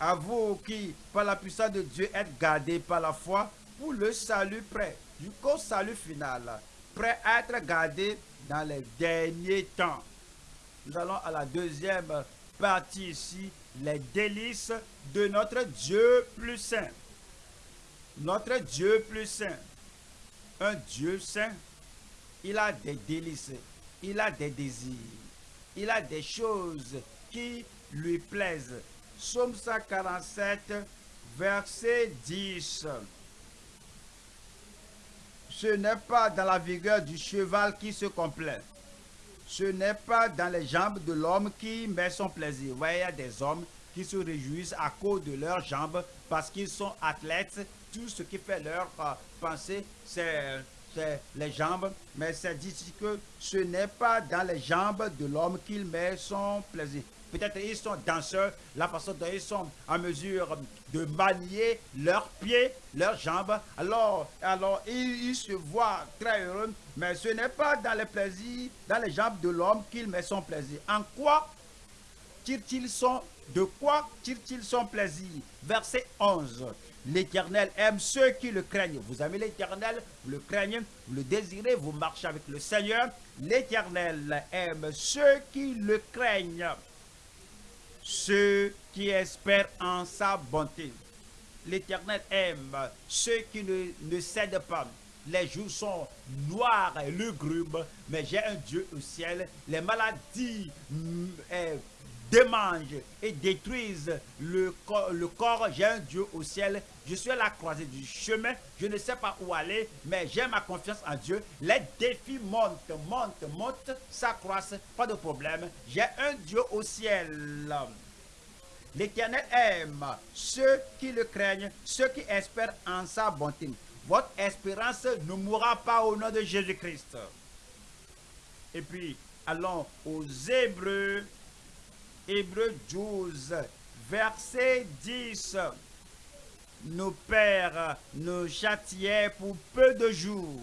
À vous qui, par la puissance de Dieu, êtes gardés par la foi pour le salut prêt, jusqu'au salut final, prêt à être gardés dans les derniers temps. Nous allons à la deuxième partie ici, les délices de notre Dieu plus saint. Notre Dieu plus saint. Un Dieu saint, il a des délices, il a des désirs, il a des choses qui lui plaisent. Psaume 147, verset 10. Ce n'est pas dans la vigueur du cheval qui se complaît. Ce n'est pas dans les jambes de l'homme qui met son plaisir. Il y a des hommes qui se réjouissent à cause de leurs jambes parce qu'ils sont athlètes. Tout ce qui fait leur euh, pensée, c'est les jambes. Mais c'est dit que ce n'est pas dans les jambes de l'homme qu'il met son plaisir. Peut-être ils sont danseurs, la façon dont ils sont en mesure de manier leurs pieds, leurs jambes. Alors, alors ils, se voient très heureux, mais ce n'est pas dans les plaisirs, dans les jambes de l'homme qu'il met son plaisir. En quoi tire-t-il son, de quoi tire-t-il son plaisir? Verset 11. L'Éternel aime ceux qui le craignent. Vous aimez l'Éternel, vous le craignez, vous le désirez, vous marchez avec le Seigneur. L'Éternel aime ceux qui le craignent ceux qui espèrent en sa bonté. L'Éternel aime ceux qui ne, ne cèdent pas. Les jours sont noirs et lugubres, mais j'ai un Dieu au ciel. Les maladies mm, eh, démangent et détruisent le corps. Le corps. J'ai un Dieu au ciel. Je suis à la croisée du chemin. Je ne sais pas où aller, mais j'ai ma confiance en Dieu. Les défis montent, montent, montent, s'accroissent. Pas de problème. J'ai un Dieu au ciel. L'Éternel aime ceux qui le craignent, ceux qui espèrent en sa bonté. Votre espérance ne mourra pas au nom de Jésus-Christ. Et puis, allons aux Hébreux, Hébreux 12, verset 10. Nos pères nous châtiaient pour peu de jours,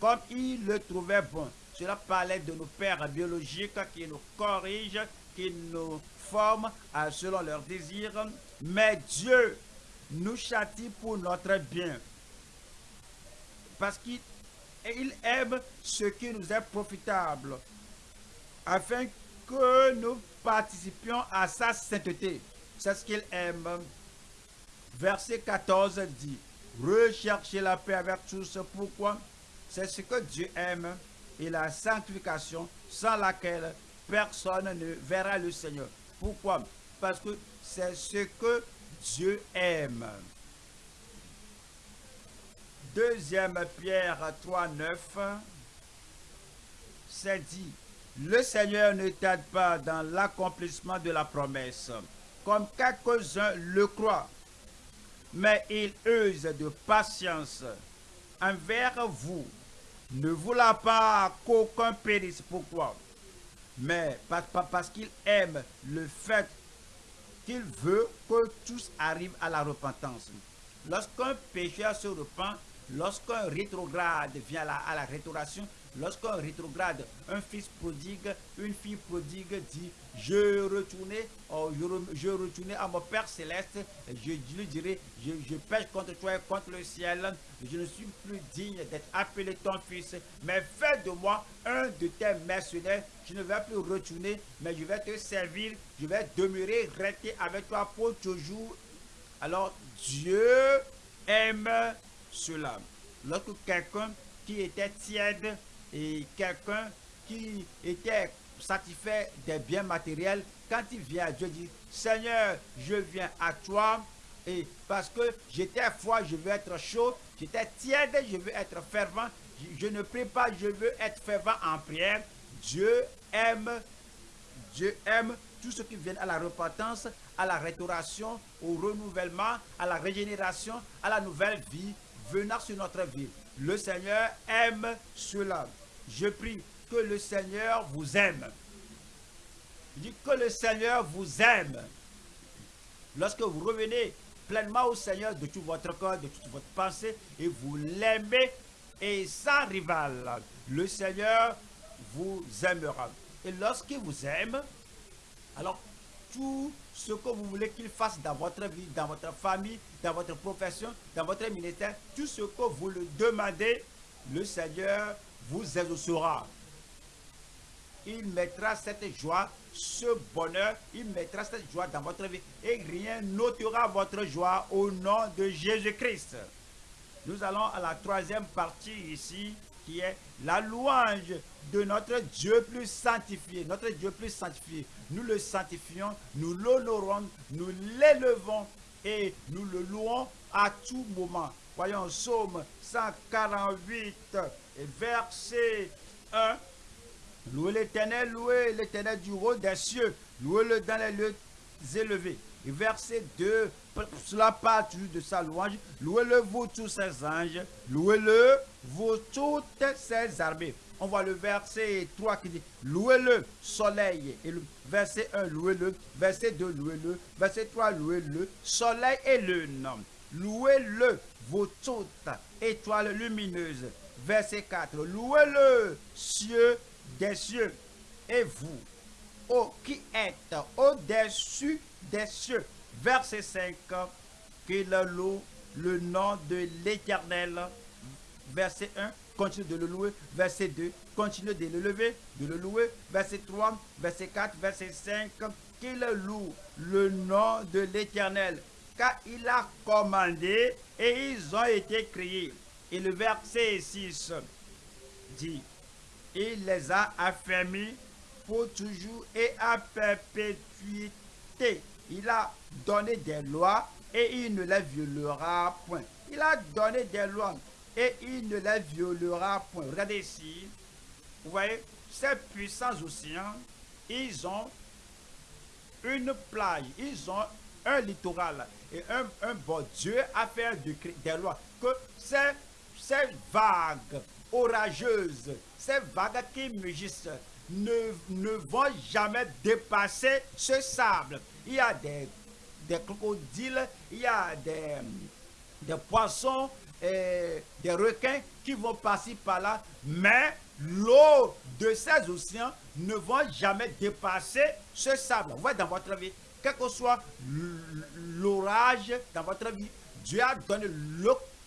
comme ils le trouvaient bon. Cela parlait de nos pères biologiques qui nous corrigent, qui nous forment selon leurs désirs, mais Dieu nous châtie pour notre bien. Parce qu'il aime ce qui nous est profitable, afin que nous participions à sa sainteté. C'est ce qu'il aime. Verset 14 dit, recherchez la paix avec tous. Pourquoi? C'est ce que Dieu aime et la sanctification sans laquelle personne ne verra le Seigneur. Pourquoi? Parce que c'est ce que Dieu aime. Deuxième Pierre 3, 9, c'est dit, le Seigneur ne t'aide pas dans l'accomplissement de la promesse, comme quelques-uns le croient, mais il use de patience envers vous, ne voulant pas qu'aucun périsse. Pourquoi? Mais parce qu'il aime le fait qu'il veut que tous arrivent à la repentance. Lorsqu'un pécheur se repent, lorsqu'un rétrograde vient à la, restauration, lorsqu'un rétrograde, un fils prodigue, une fille prodigue dit, je retournais, oh, je, retournais à mon Père céleste, je lui dirai, je, je, pêche contre toi et contre le ciel, je ne suis plus digne d'être appelé ton fils, mais fais de moi un de tes mercenaires, je ne vais plus retourner, mais je vais te servir, je vais demeurer, rester avec toi pour toujours. Alors Dieu aime cela. Lorsque quelqu'un qui était tiède et quelqu'un qui était satisfait des biens matériels, quand il vient à Dieu, dit, Seigneur, je viens à toi, et parce que j'étais froid, je veux être chaud, j'étais tiède, je veux être fervent, je, ne prie pas, je veux être fervent en prière. Dieu aime, Dieu aime tout ce qui vient à la repentance, à la restauration, au renouvellement, à la régénération, à la nouvelle vie venant sur notre vie. Le Seigneur aime cela. Je prie que le Seigneur vous aime. Il dit que le Seigneur vous aime. Lorsque vous revenez pleinement au Seigneur de tout votre corps, de toute votre pensée, et vous l'aimez, et sans rival, le Seigneur vous aimera. Et lorsqu'il vous aime, alors tout ce que vous voulez qu'il fasse dans votre vie, dans votre famille, dans votre profession, dans votre ministère, tout ce que vous le demandez, le Seigneur vous exaucera. Il mettra cette joie, ce bonheur, il mettra cette joie dans votre vie et rien n'ôtera votre joie au nom de Jésus-Christ. Nous allons à la troisième partie ici qui est la louange de notre Dieu plus sanctifié, notre Dieu plus sanctifié. Nous le sanctifions, nous l'honorons, nous l'élevons et nous le louons à tout moment. Voyons Psaume 148, verset 1. Louez l'Éternel, louez l'Éternel du haut des cieux, louez-le dans les lieux élevés. Et verset 2, cela toujours de sa louange. Louez-le, vous tous ses anges, louez-le, vous toutes ses armées. On voit le verset 3 qui dit Louez-le, soleil. Et verset 1, louez-le. Verset 2, louez-le. Verset 3, louez-le, soleil et lune. Louez-le, vous toutes étoiles lumineuses. Verset 4, louez-le, cieux des cieux. Et vous, ô qui êtes au-dessus des cieux. Verset 5, qu'il loue le nom de l'Éternel. Verset 1, continue de le louer. Verset 2, continue de le lever, de le louer. Verset 3, verset 4, verset 5, qu'il loue le nom de l'Éternel. Car il a commandé et ils ont été créés. Et le verset 6 dit, il les a affermis pour toujours et à perpétuité. Il a donné des lois et il ne les violera point. Il a donné des lois et il ne les violera point. Regardez ici. Vous voyez, ces puissants océans, ils ont une plage, ils ont un littoral et un, bon Dieu a fait des lois. Que ces vagues orageuses, ces vagues qui mugissent, ne, ne vont jamais dépasser ce sable. Il y a des, des crocodiles, il y a des, des poissons, des requins qui vont passer par là, mais l'eau de ces océans ne vont jamais dépasser ce sable. Vous voyez dans votre vie, quel que soit l'orage dans votre vie, Dieu a donné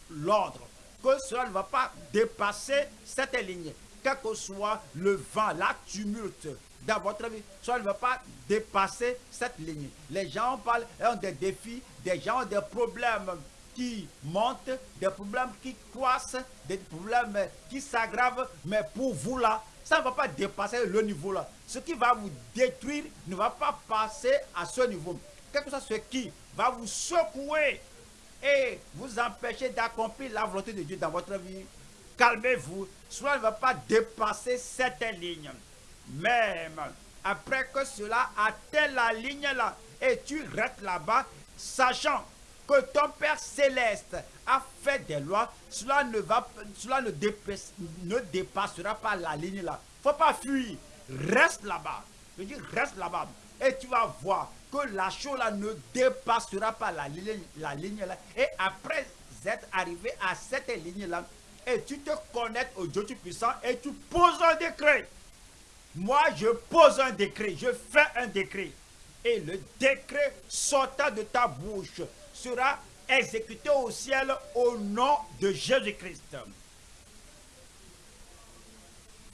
l'ordre que cela ne va pas dépasser cette ligne. Quel que soit le vent, la tumulte dans votre vie, cela ne va pas dépasser cette ligne. Les gens parlent, ont des défis, des gens ont des problèmes qui montent, des problèmes qui croissent, des problèmes qui s'aggravent, mais pour vous là, ça ne va pas dépasser le niveau là. Ce qui va vous détruire ne va pas passer à ce niveau. Quelque chose ce qui va vous secouer et vous empêcher d'accomplir la volonté de Dieu dans votre vie, calmez-vous. Cela ne va pas dépasser cette ligne. Même après que cela atteint la ligne là, et tu restes là-bas, sachant que ton Père céleste a fait des lois, cela ne, va, cela ne, ne dépassera pas la ligne là. faut pas fuir. Reste là-bas. Je dis reste là-bas. Et tu vas voir que la chose là ne dépassera pas la ligne, la ligne là. Et après être arrivé à cette ligne là, et tu te connectes au Dieu puissant et tu poses un décret. Moi, je pose un décret, je fais un décret. Et le décret sortant de ta bouche sera exécuté au ciel au nom de Jésus-Christ.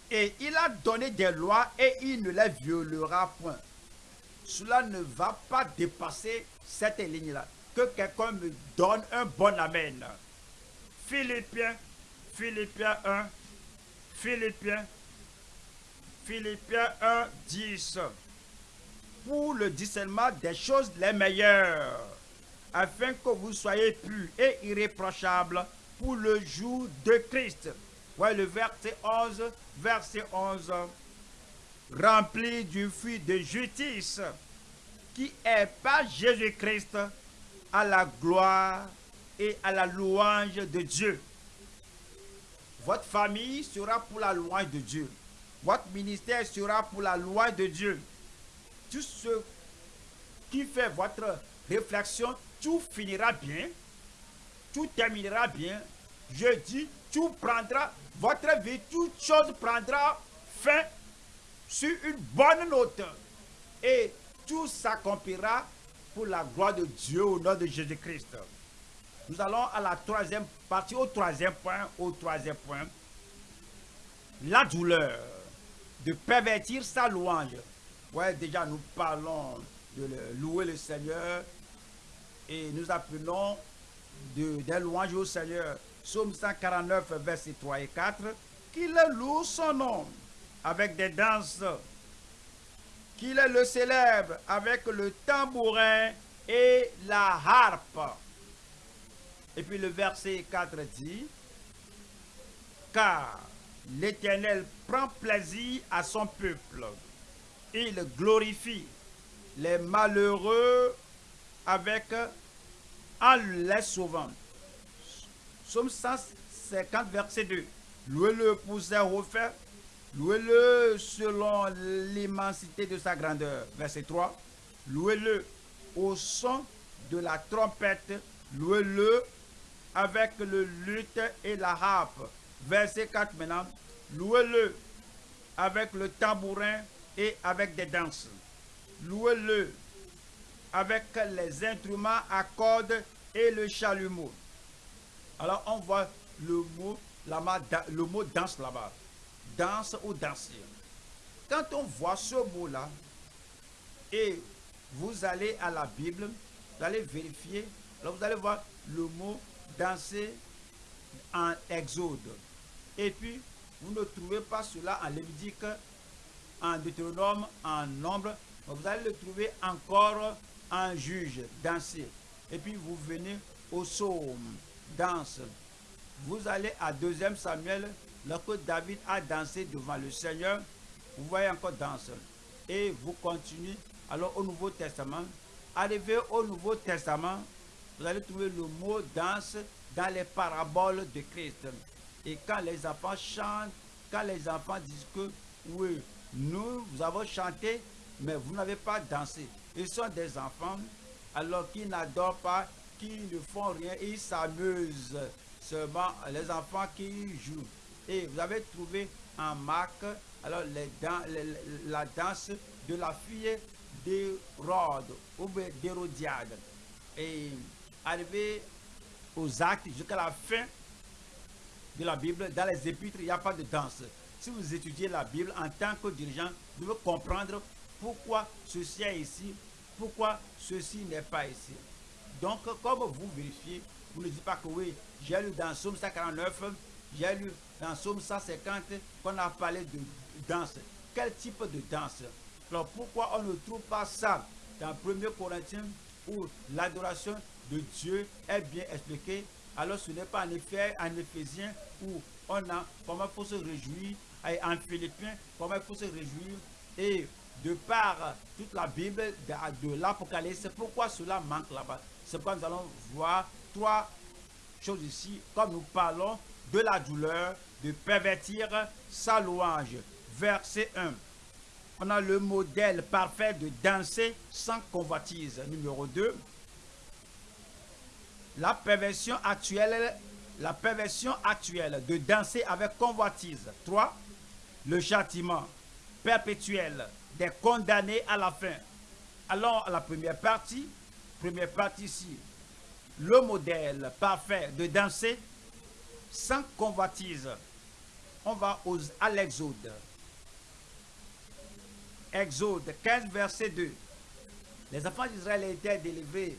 Et il a donné des lois et il ne les violera point. Cela ne va pas dépasser cette ligne-là. Que quelqu'un me donne un bon amen. Philippiens, Philippiens 1, Philippiens, Philippiens 1, 10. Pour le discernement des choses les meilleures afin que vous soyez purs et irréprochables pour le jour de Christ. Voyez le verset 11, verset 11. Rempli du fruit de justice qui est par Jésus-Christ à la gloire et à la louange de Dieu. Votre famille sera pour la louange de Dieu. Votre ministère sera pour la loi de Dieu. Tout ce qui fait votre réflexion, tout finira bien, tout terminera bien. Je dis, tout prendra, votre vie, toute chose prendra fin sur une bonne note. Et tout s'accomplira pour la gloire de Dieu au nom de Jésus-Christ. Nous allons à la troisième partie, au troisième point, au troisième point. La douleur de pervertir sa louange. Ouais, déjà nous parlons de louer le Seigneur et nous appelons de, des louanges au Seigneur. Psaume 149, versets 3 et 4. Qu'il loue son nom avec des danses. Qu'il le célèbre avec le tambourin et la harpe. Et puis le verset 4 dit, car l'Éternel prend plaisir à son peuple. Il glorifie les malheureux avec en les sauvant. Somme 150, verset 2. Louez-le pour ses refaits. Louez-le selon l'immensité de sa grandeur. Verset 3. Louez-le au son de la trompette. Louez-le avec le luth et la harpe. Verset 4 maintenant. Louez-le avec le tambourin et avec des danses. Louez-le avec les instruments à cordes et le chalumeau. Alors on voit le mot, la, le mot danse là-bas. Danse ou danser. Quand on voit ce mot-là, et vous allez à la Bible, vous allez vérifier, alors vous allez voir le mot danser en Exode. Et puis, vous ne trouvez pas cela en Lévitique, en Deutéronome, en Nombre. Vous allez le trouver encore en Juge, danser. Et puis, vous venez au Psaume, danse. Vous allez à 2 Samuel, lorsque David a dansé devant le Seigneur, vous voyez encore danse. Et vous continuez alors au Nouveau Testament. Arrivé au Nouveau Testament, vous allez trouver le mot danse dans les paraboles de Christ. Et quand les enfants chantent, quand les enfants disent que oui, nous, vous avons chanté, mais vous n'avez pas dansé. Ils sont des enfants, alors qu'ils n'adorent pas, qui ne font rien, ils s'amusent. Seulement les enfants qui jouent. Et vous avez trouvé en Marc, alors la danse de la fille d'Hérode ou d'Hérodiade. Et arrivé aux actes jusqu'à la fin de la Bible, dans les épîtres, il n'y a pas de danse. Si vous étudiez la Bible en tant que dirigeant, vous devez comprendre pourquoi ceci est ici, pourquoi ceci n'est pas ici. Donc, comme vous vérifiez, vous ne dites pas que oui, j'ai lu dans Somme 149, j'ai lu dans Somme 150 qu'on a parlé de danse. Quel type de danse? Alors, pourquoi on ne trouve pas ça dans 1 Corinthiens où l'adoration de Dieu est bien expliqué, alors ce n'est pas en effet en Éphésiens où on a comment il faut se réjouir, et en Philippiens, comment il faut se réjouir, et de par toute la Bible de, l'Apocalypse, pourquoi cela manque là-bas? C'est pourquoi nous allons voir trois choses ici, comme nous parlons de la douleur, de pervertir sa louange. Verset 1. On a le modèle parfait de danser sans convoitise. Numéro 2 la perversion actuelle, la perversion actuelle de danser avec convoitise. 3. Le châtiment perpétuel des condamnés à la fin. Allons à la première partie. Première partie ici. Le modèle parfait de danser sans convoitise. On va à l'Exode. Exode 15, verset 2. Les enfants d'Israël étaient délivrés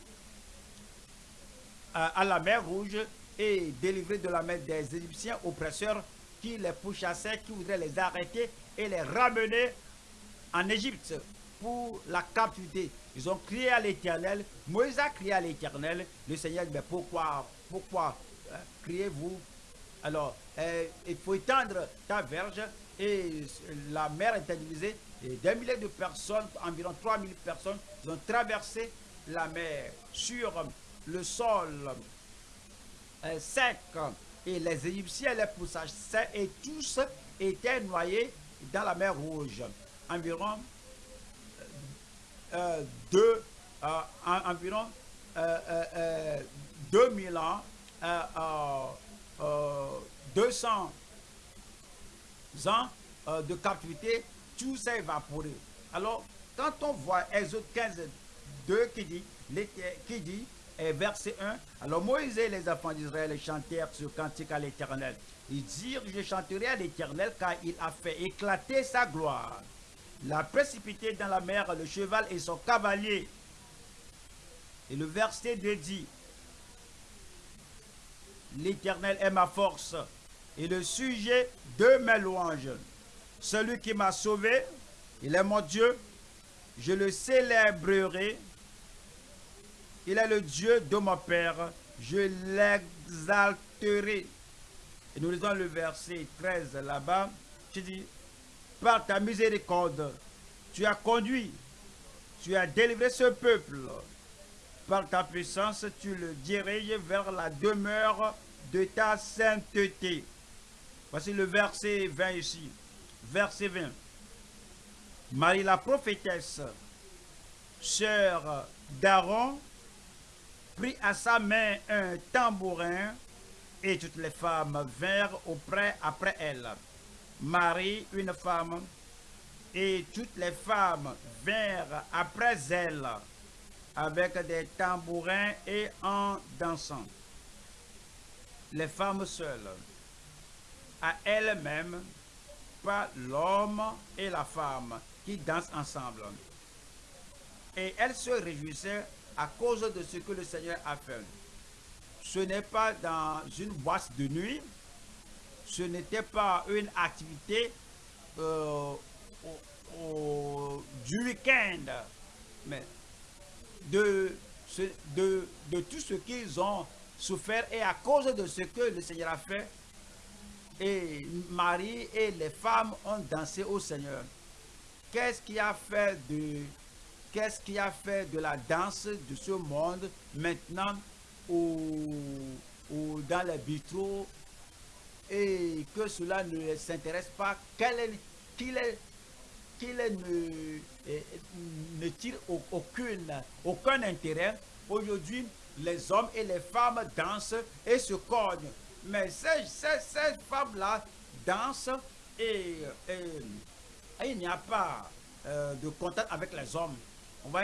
à la mer Rouge et délivrés de la main des Égyptiens oppresseurs qui les pourchassaient, qui voudraient les arrêter et les ramener en Égypte pour la captivité. Ils ont crié à l'Éternel. Moïse a crié à l'Éternel. Le Seigneur dit, mais pourquoi, pourquoi euh, criez-vous Alors, euh, il faut étendre ta verge et la mer est divisée. Et des milliers de personnes, environ 3000 personnes, ont traversé la mer sur le sol sec et les Égyptiens les poussages secs et tous étaient noyés dans la mer Rouge. Environ euh, deux, euh, en- environ euh, euh, euh, 2000 ans, euh, euh, euh, 200 ans euh, de captivité, tout s'est évaporé. Alors, quand on voit Exode 15, 2 qui dit, qui dit euh, verset 1, alors Moïse et les enfants d'Israël chantèrent ce cantique à l'Éternel. Ils dirent, je chanterai à l'Éternel car il a fait éclater sa gloire. Il a précipité dans la mer le cheval et son cavalier. Et le verset 2 dit, L'Éternel est ma force et le sujet de mes louanges. Celui qui m'a sauvé, il est mon Dieu. Je le célébrerai. Il est le Dieu de mon Père. Je l'exalterai. Et nous lisons le verset 13 là-bas. Tu dis, par ta miséricorde, tu as conduit, tu as délivré ce peuple. Par ta puissance, tu le diriges vers la demeure de ta sainteté. Voici le verset 20 ici. Verset 20. Marie la prophétesse, sœur d'Aaron, prit à sa main un tambourin et toutes les femmes vinrent auprès après elle. Marie, une femme, et toutes les femmes vinrent après elle avec des tambourins et en dansant. Les femmes seules, à elles-mêmes, pas l'homme et la femme qui dansent ensemble. Et elles se réjouissaient à cause de ce que le Seigneur a fait. Ce n'est pas dans une boîte de nuit, ce n'était pas une activité euh, du week-end, mais de tout ce qu'ils ont souffert et à cause de ce que le Seigneur a fait. Et Marie et les femmes ont dansé au Seigneur. Qu'est-ce qui a fait de qu'est-ce qui a fait de la danse de ce monde maintenant ou, dans les vitraux et que cela ne s'intéresse pas, qu'il est ne, ne tire au- aucune, aucun intérêt. Aujourd'hui, les hommes et les femmes dansent et se cognent. Mais ces, ces- ces femmes-là dansent et, il n'y a pas euh, de contact avec les hommes. On va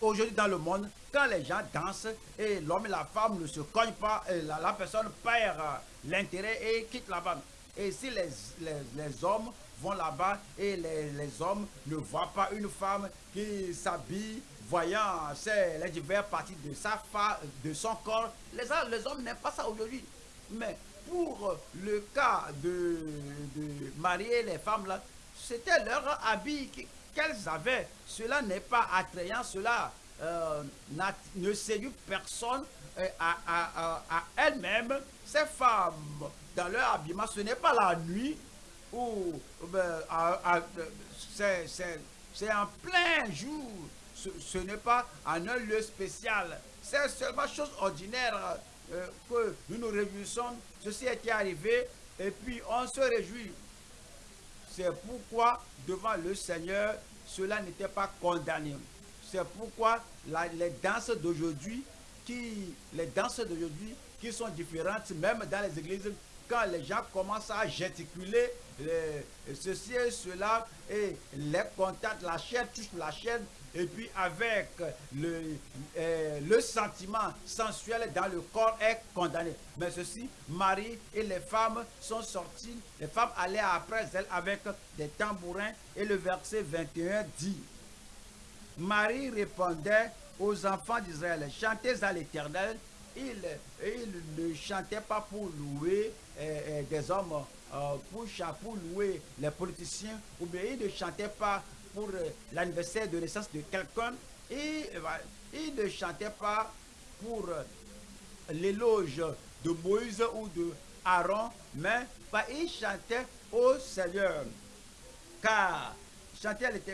Aujourd'hui dans le monde, quand les gens dansent et l'homme et la femme ne se cognent pas, la, la personne perd l'intérêt et quitte là-bas. Et si les, les, les hommes vont là-bas et les, les hommes ne voient pas une femme qui s'habille, voyant les diverses parties de, sa de son corps, les, hommes- n'aiment pas ça aujourd'hui. Mais pour le cas de, de marier les femmes là, c'était leur habit qu'elles avaient. Cela n'est pas attrayant, cela euh, ne séduit personne euh, à, à- à- à elles-mêmes. Ces femmes, dans leur habillement, ce n'est pas la nuit ou à- c'est- en plein jour. Ce, n'est pas en un lieu spécial. C'est seulement chose ordinaire euh, que nous nous réjouissons. Ceci était arrivé et puis on se réjouit. C'est pourquoi, devant le Seigneur, cela n'était pas condamné. C'est pourquoi les danses d'aujourd'hui, qui, les danses d'aujourd'hui, qui sont différentes, même dans les églises, quand les gens commencent à gesticuler les- ceci et cela, et les contacts, la chair touche la chair, et puis avec le, euh, le sentiment sensuel dans le corps est condamné. Mais ceci, Marie et les femmes sont sorties, les femmes allaient après elles avec des tambourins, et le verset 21 dit, Marie répondait aux enfants d'Israël, chantez à l'Éternel. Il, il ne chantait pas pour louer des hommes, euh, pour, pour louer les politiciens, ou bien il ne chantait pas pour euh, l'anniversaire de naissance de quelqu'un, et euh, voilà, il ne chantait pas pour l'éloge de Moïse ou de Aaron, mais bah, il chantait au Seigneur car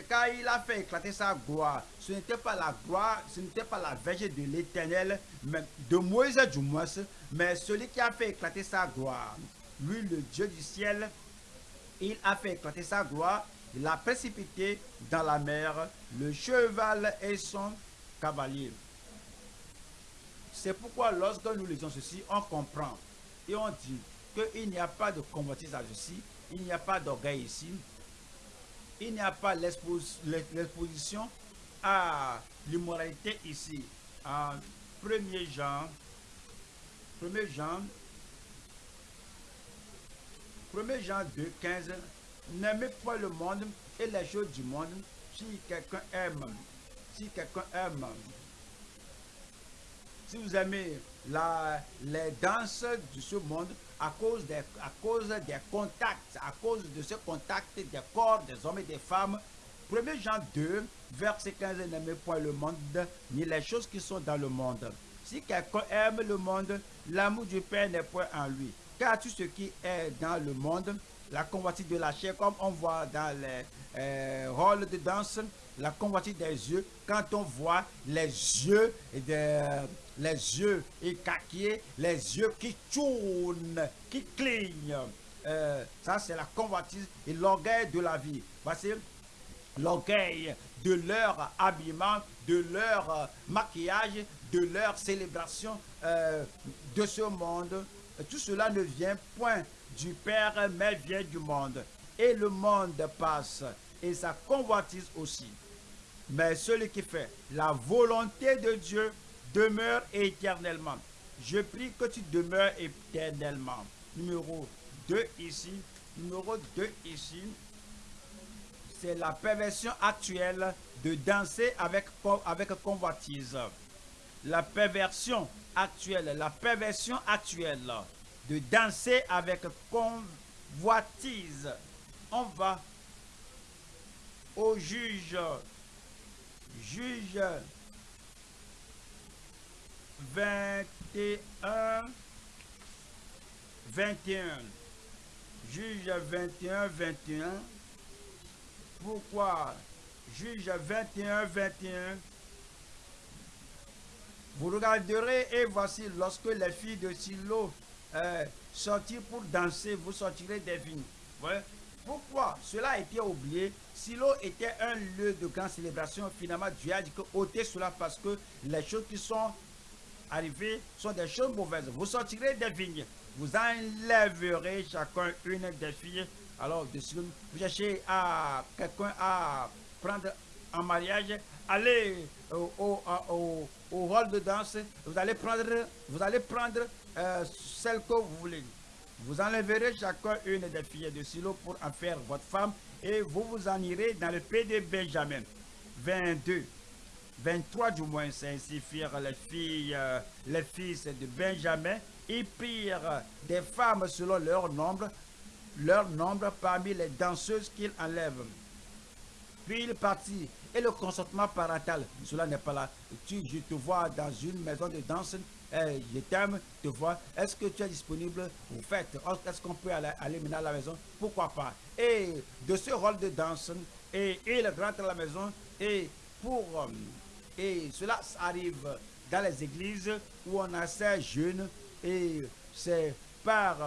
car il a fait éclater sa gloire. Ce n'était pas la gloire, ce n'était pas la verge de l'éternel, mais de Moïse du moins, mais celui qui a fait éclater sa gloire. Lui, le Dieu du ciel, Il a fait éclater sa gloire. Il a précipité dans la mer le cheval et son cavalier. C'est pourquoi lorsque nous lisons ceci, on comprend et on dit qu'il n'y a pas de convoitise ici, il n'y a pas d'orgueil ici, il n'y a pas l'exposition à l'immoralité ici. En 1er Jean, 1er Jean, 1 Jean 2, 15, n'aimez pas le monde et les choses du monde. Si quelqu'un aime, si quelqu'un aime, si vous aimez la, les danses de ce monde à cause, des, à cause des contacts, à cause de ce contact des corps des hommes et des femmes, 1 Jean 2, verset 15, n'aimez point le monde, ni les choses qui sont dans le monde. Si quelqu'un aime le monde, l'amour du Père n'est point en lui. Car tout ce qui est dans le monde, la convoitise de la chair, comme on voit dans les euh, rôles de danse, la convoitise des yeux, quand on voit les yeux, les yeux les yeux qui tournent, qui clignent, euh, ça c'est la convoitise et l'orgueil de la vie. Voici l'orgueil de leur habillement, de leur maquillage, de leur célébration euh, de ce monde tout cela ne vient point du Père, mais vient du monde. Et le monde passe, et sa convoitise aussi. Mais celui qui fait la volonté de Dieu demeure éternellement. Je prie que tu demeures éternellement. Numéro 2 ici. Numéro 2 ici. C'est la perversion actuelle de danser avec, avec convoitise. La perversion actuelle, la perversion actuelle de danser avec convoitise. On va au juge, juge 21, 21, juge 21, 21. Pourquoi? Juge 21, 21 vous regarderez et voici lorsque les filles de Silo euh, pour danser, vous sortirez des vignes. Pourquoi Cela a été oublié? Silo était un lieu de grande célébration. Finalement, Dieu a dit que ôtez cela parce que les choses qui sont arrivées sont des choses mauvaises. Vous sortirez des vignes. Vous enlèverez chacun une des filles. Alors, de vous cherchez à quelqu'un à prendre en mariage. Allez au, au au rôle de danse, vous allez prendre, vous allez prendre euh, celle que vous voulez. Vous enlèverez chacun une des filles de Silo pour en faire votre femme et vous vous en irez dans le pays de Benjamin. 22, 23 du moins, c'est ainsi firent les filles, euh, les fils de Benjamin. Ils prirent des femmes selon leur nombre, leur nombre parmi les danseuses qu'ils enlèvent. Puis il partit et le consentement parental, cela n'est pas là. Tu, je te vois dans une maison de danse, eh, je t'aime, te vois. Est-ce que tu es disponible Vous faites. Est-ce qu'on peut aller, aller maintenant à la maison? Pourquoi pas? Et de ce rôle de danse, et il rentre à la maison, et pour. Euh, et cela arrive dans les églises où on a ces jeunes, et c'est par.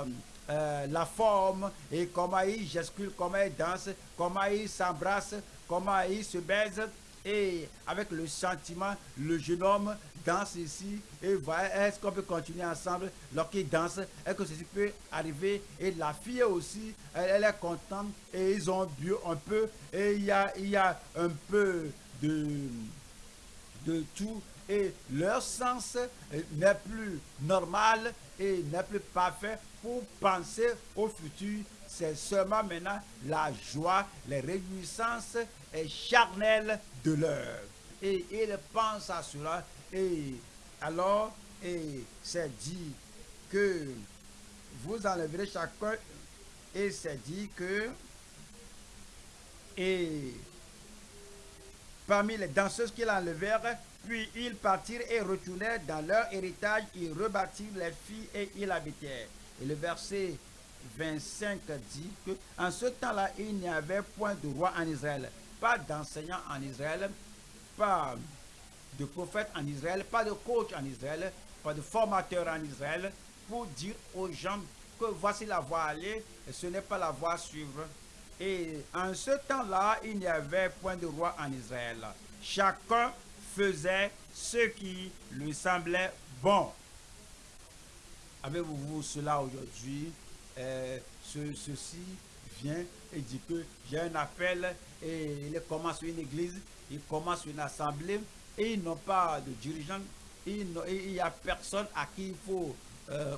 Euh, la forme et comment ils gesticulent, comment ils dansent, comment ils s'embrassent, comment il se baise et avec le sentiment, le jeune homme danse ici et voilà, est-ce qu'on peut continuer ensemble? Lorsqu'il danse, est-ce que ceci peut arriver? Et la fille aussi, elle, est contente et ils ont bu un peu et il y a, il y a un peu de, de tout et leur sens n'est plus normal et n'est plus parfait pour penser au futur. C'est seulement maintenant la joie, les réjouissances charnelles de l'heure. Et il pense à cela. Et alors, et c'est dit que vous enlèverez chacun. Et c'est dit que, et parmi les danseuses qu'il enlevèrent, puis ils partirent et retournèrent dans leur héritage, ils rebâtirent les filles et ils habitèrent. Et le verset 25 dit que en ce temps-là, il n'y avait point de roi en Israël, pas d'enseignant en Israël, pas de prophète en Israël, pas de coach en Israël, pas de formateur en Israël, pour dire aux gens que voici la voie à aller, et ce n'est pas la voie à suivre. Et en ce temps-là, il n'y avait point de roi en Israël. Chacun faisait ce qui lui semblait bon. Avez-vous cela aujourd'hui? Euh, Ceci vient et dit que j'ai un appel et il commence une église, il commence une assemblée et ils n'ont pas de dirigeant, il n'y a personne à qui il faut, euh,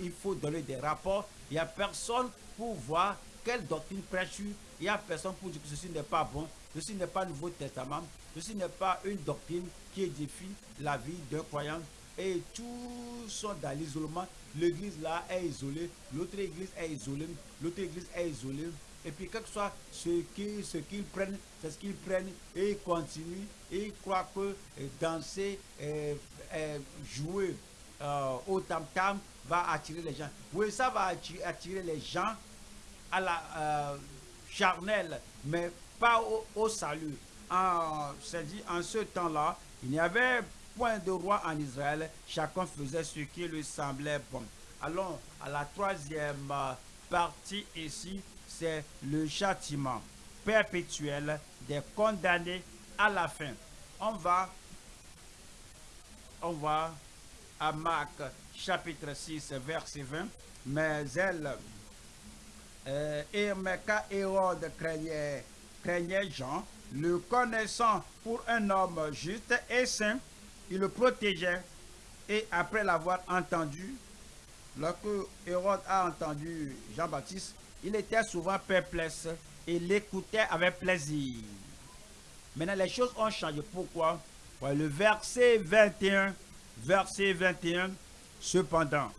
il faut donner des rapports, il n'y a personne pour voir quelle doctrine prêche Il n'y a personne pour dire que ceci n'est pas bon, ceci n'est pas Nouveau Testament, ceci n'est pas une doctrine qui édifie la vie d'un croyant. Et tous sont dans l'isolement. L'église là est isolée, l'autre église est isolée, l'autre église est isolée. Et puis, quel que soit ce qu'ils prennent, c'est ce qu'ils prennent et ils continuent. Et ils croient que euh, danser, euh, euh, jouer au tam-tam va attirer les gens. Oui, ça va attirer les gens à la euh, charnelle, mais pas au, salut. En, dit, en ce temps-là, il n'y avait point de roi en Israël, chacun faisait ce qui lui semblait bon. Allons à la troisième euh, partie ici, c'est le châtiment perpétuel des condamnés à la fin. On va, on va à Marc chapitre 6, verset 20. Mais elle, euh, Hérode craignait, craignait Jean, le connaissant pour un homme juste et saint, il le protégeait. Et après l'avoir entendu, lorsque Hérode a entendu Jean-Baptiste, il était souvent perplexe et l'écoutait avec plaisir. Maintenant, les choses ont changé. Pourquoi? Le verset 21, verset 21, cependant,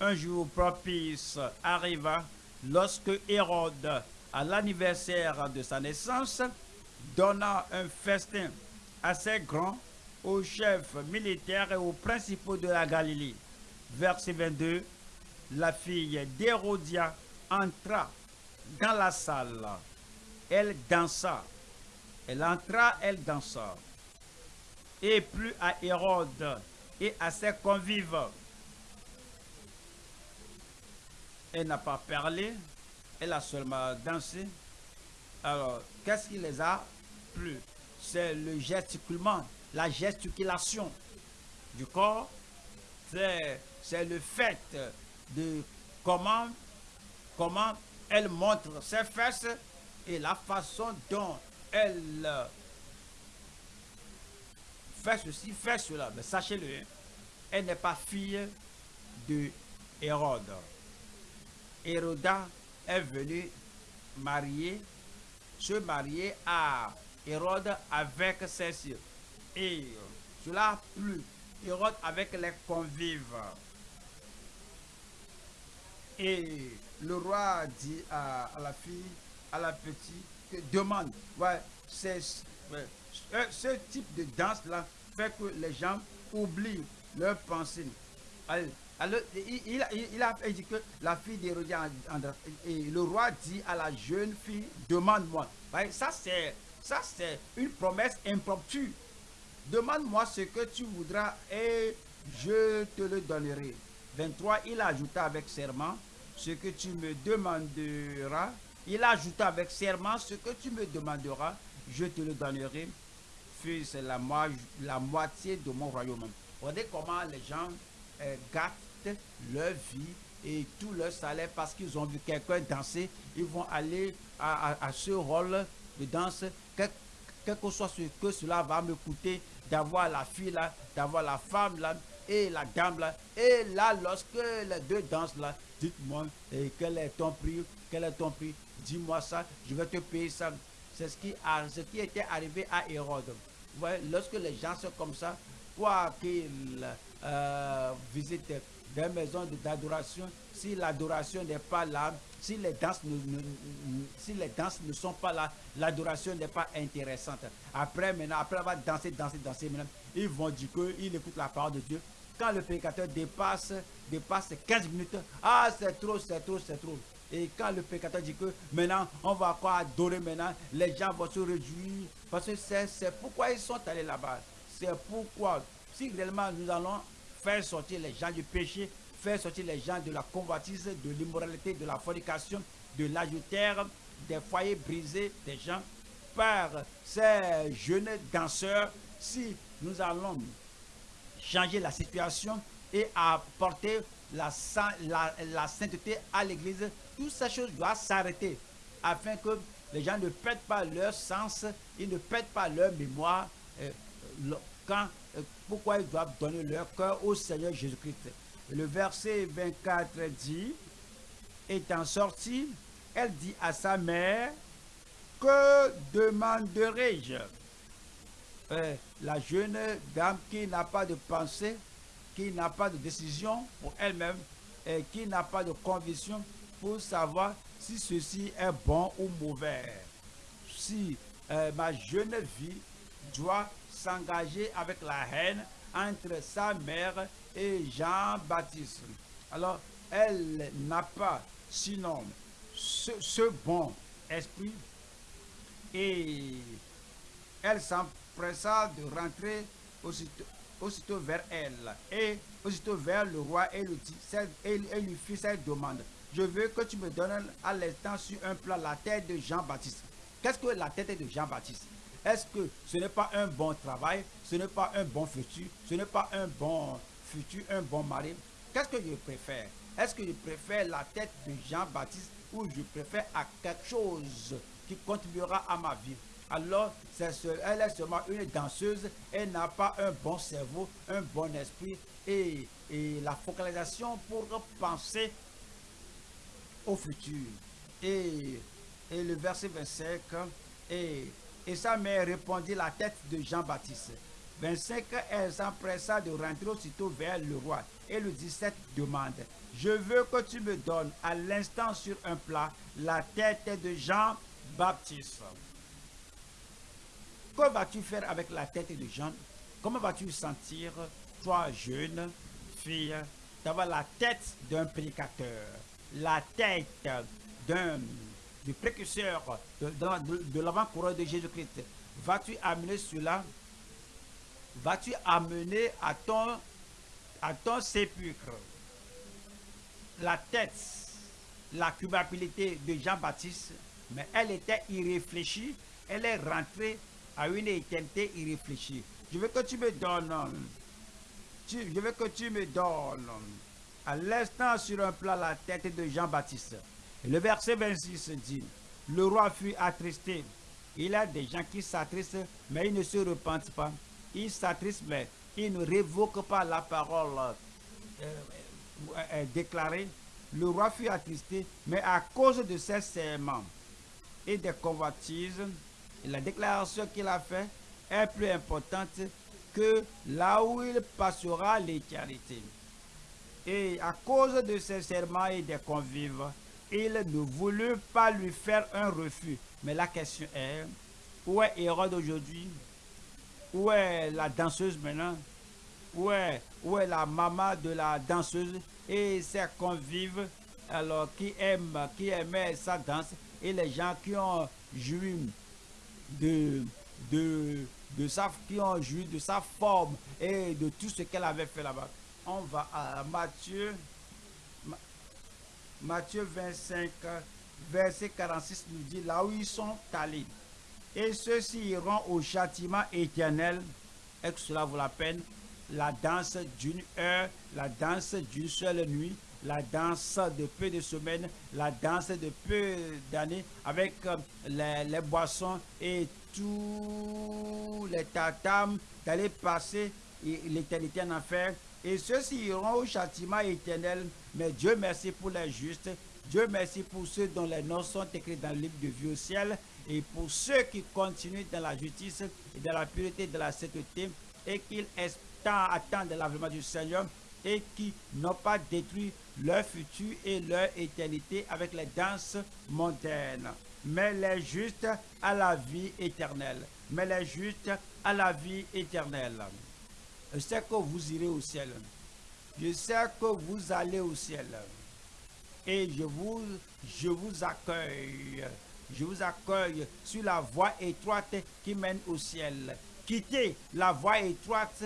un jour propice arriva lorsque Hérode, à l'anniversaire de sa naissance, donna un festin assez grand aux chefs militaires et aux principaux de la Galilée. Verset 22, la fille d'Hérodia entra dans la salle. Elle dansa. Elle entra, elle dansa. Et plus à Hérode et à ses convives elle n'a pas parlé, elle a seulement dansé. Alors, qu'est-ce qui les a plu? C'est le gesticulement, la gesticulation du corps. C'est le fait de comment, comment elle montre ses fesses et la façon dont elle fait ceci, fait cela. Mais sachez-le, hein, elle n'est pas fille de Hérode. Héroda est venu marier, se marier à Hérode avec ses sœurs. Et cela a plu. Hérode avec les convives. Et le roi dit à, la fille, à la petite, que demande. Ouais, ce type de danse-là fait que les gens oublient leurs pensées. Alors, il, a dit que la fille d'Hérodias, et le roi dit à la jeune fille, demande-moi. C'est ça c'est une promesse impromptue. Demande-moi ce que tu voudras et je te le donnerai. 23, il ajouta avec serment, ce que tu me demanderas. Il ajouta avec serment, ce que tu me demanderas, je te le donnerai. Fils, la, la moitié de mon royaume. Regardez comment les gens euh, gâtent leur vie et tout leur salaire parce qu'ils ont vu quelqu'un danser. Ils vont aller à, ce rôle de danse, quel, que soit ce que cela va me coûter d'avoir la fille là, d'avoir la femme là et la dame là. Et là, lorsque les deux dansent là, dites-moi quel est ton prix, quel est ton prix, dis-moi ça, je vais te payer ça. C'est ce qui, a, ce qui était arrivé à Hérode. lorsque les gens sont comme ça, quoi qu'ils euh, visitent des maisons d'adoration, si l'adoration n'est pas là, si les, danses ne, si les danses ne sont pas là, l'adoration n'est pas intéressante. Après, maintenant, après avoir dansé, dansé, dansé, maintenant, ils vont dire qu'ils écoutent la parole de Dieu. Quand le pécateur dépasse, dépasse 15 minutes, ah, c'est trop, c'est trop, c'est trop. Et quand le pécateur dit que maintenant, on va quoi adorer maintenant, les gens vont se réjouir. Parce que c'est pourquoi ils sont allés là-bas. C'est pourquoi, si réellement nous allons faire sortir les gens du péché, faire sortir les gens de la convoitise, de l'immoralité, de la fornication, de l'ajouter des foyers brisés des gens par ces jeunes danseurs si nous allons changer la situation et apporter la, la, sainteté à l'église, toutes ces choses doivent s'arrêter afin que les gens ne perdent pas leur sens, ils ne perdent pas leur mémoire euh, quand, euh, pourquoi ils doivent donner leur cœur au Seigneur Jésus-Christ. Le verset 24 dit, étant sorti, elle dit à sa mère, que demanderai-je? Euh, La jeune dame qui n'a pas de pensée, qui n'a pas de décision pour elle-même, et qui n'a pas de conviction pour savoir si ceci est bon ou mauvais. Si euh, ma jeune vie doit s'engager avec la haine entre sa mère et Jean-Baptiste. Alors, elle n'a pas sinon ce, bon esprit et elle s'empressa de rentrer aussitôt, aussitôt, vers elle et aussitôt vers le roi et, lui fit cette demande. Je veux que tu me donnes à l'instant sur un plat la tête de Jean-Baptiste. Qu'est-ce que la tête de Jean-Baptiste? Est-ce que ce n'est pas un bon travail? Ce n'est pas un bon futur? Ce n'est pas un bon futur, un bon mari Qu'est-ce que je préfère? Est-ce que je préfère la tête de Jean-Baptiste ou je préfère à quelque chose qui contribuera à ma vie? Alors, elle est seulement une danseuse, elle n'a pas un bon cerveau, un bon esprit et, la focalisation pour penser au futur. Et, le verset 25, et, et sa mère répondit la tête de Jean-Baptiste. 25, elle s'empressa de rentrer aussitôt vers le roi et lui dit cette demande. Je veux que tu me donnes à l'instant sur un plat la tête de Jean-Baptiste. Que vas-tu faire avec la tête de Jean? Comment vas-tu sentir, toi jeune fille, d'avoir la tête d'un prédicateur, la tête d'un du précurseur de, de, l'avant-coureur de Jésus-Christ? Vas-tu amener cela Vas-tu amener à ton, à ton sépulcre la tête, la culpabilité de Jean-Baptiste, mais elle était irréfléchie, elle est rentrée à une éternité irréfléchie. Je veux que tu me donnes, je veux que tu me donnes à l'instant sur un plat la tête de Jean-Baptiste. Le verset 26 dit, le roi fut attristé. Il y a des gens qui s'attristent, mais ils ne se repentent pas. Ils s'attristent, mais ils ne révoquent pas la parole euh, déclaré, le roi fut attristé, mais à cause de ses serments et des convoitises, la déclaration qu'il a faite est plus importante que là où il passera l'éternité. Et à cause de ses serments et des convives, il ne voulut pas lui faire un refus. Mais la question est, où est Hérode aujourd'hui? Où est la danseuse maintenant où est, la maman de la danseuse et ses convives alors qui aiment, qui aimaient sa danse et les gens qui ont joui de, de, de sa, qui ont joui de sa forme et de tout ce qu'elle avait fait là-bas. On va à Matthieu, Matthieu 25, verset 46 nous dit là où ils sont allés. Et ceux-ci iront au châtiment éternel. Est-ce que cela vaut la peine? La danse d'une heure, la danse d'une seule nuit, la danse de peu de semaines, la danse de peu d'années, avec euh, les, boissons et tous les tatames d'aller passer l'éternité en enfer. Et ceux-ci iront au châtiment éternel. Mais Dieu merci pour les justes. Dieu merci pour ceux dont les noms sont écrits dans le livre de vie au ciel. Et pour ceux qui continuent dans la justice et dans la pureté de la sainteté et qu'ils attendre l'avènement du Seigneur et qui n'ont pas détruit leur futur et leur éternité avec les danses mondaines, mais les justes à la vie éternelle. Mais les justes à la vie éternelle. Je sais que vous irez au ciel. Je sais que vous allez au ciel. Et je vous, je vous accueille. Je vous accueille sur la voie étroite qui mène au ciel. Quittez la voie étroite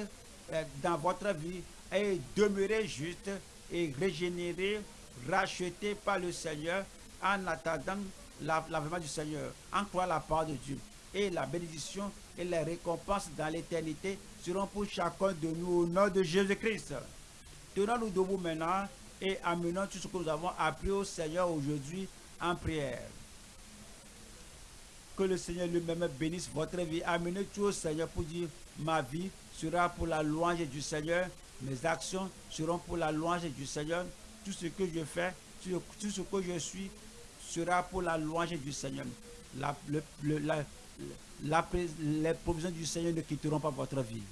euh, dans votre vie et demeurer juste et régénéré, racheté par le Seigneur en attendant l'avènement du Seigneur, en croyant la part de Dieu. Et la bénédiction et les récompenses dans l'éternité seront pour chacun de nous au nom de Jésus-Christ. Tenons-nous debout maintenant et amenons tout ce que nous avons appris au Seigneur aujourd'hui en prière. Que le Seigneur lui-même bénisse votre vie. Amenez tout au Seigneur pour dire ma vie sera pour la louange du Seigneur. Mes actions seront pour la louange du Seigneur. Tout ce que je fais, tout ce que je suis sera pour la louange du Seigneur. La, les provisions du Seigneur ne quitteront pas votre vie.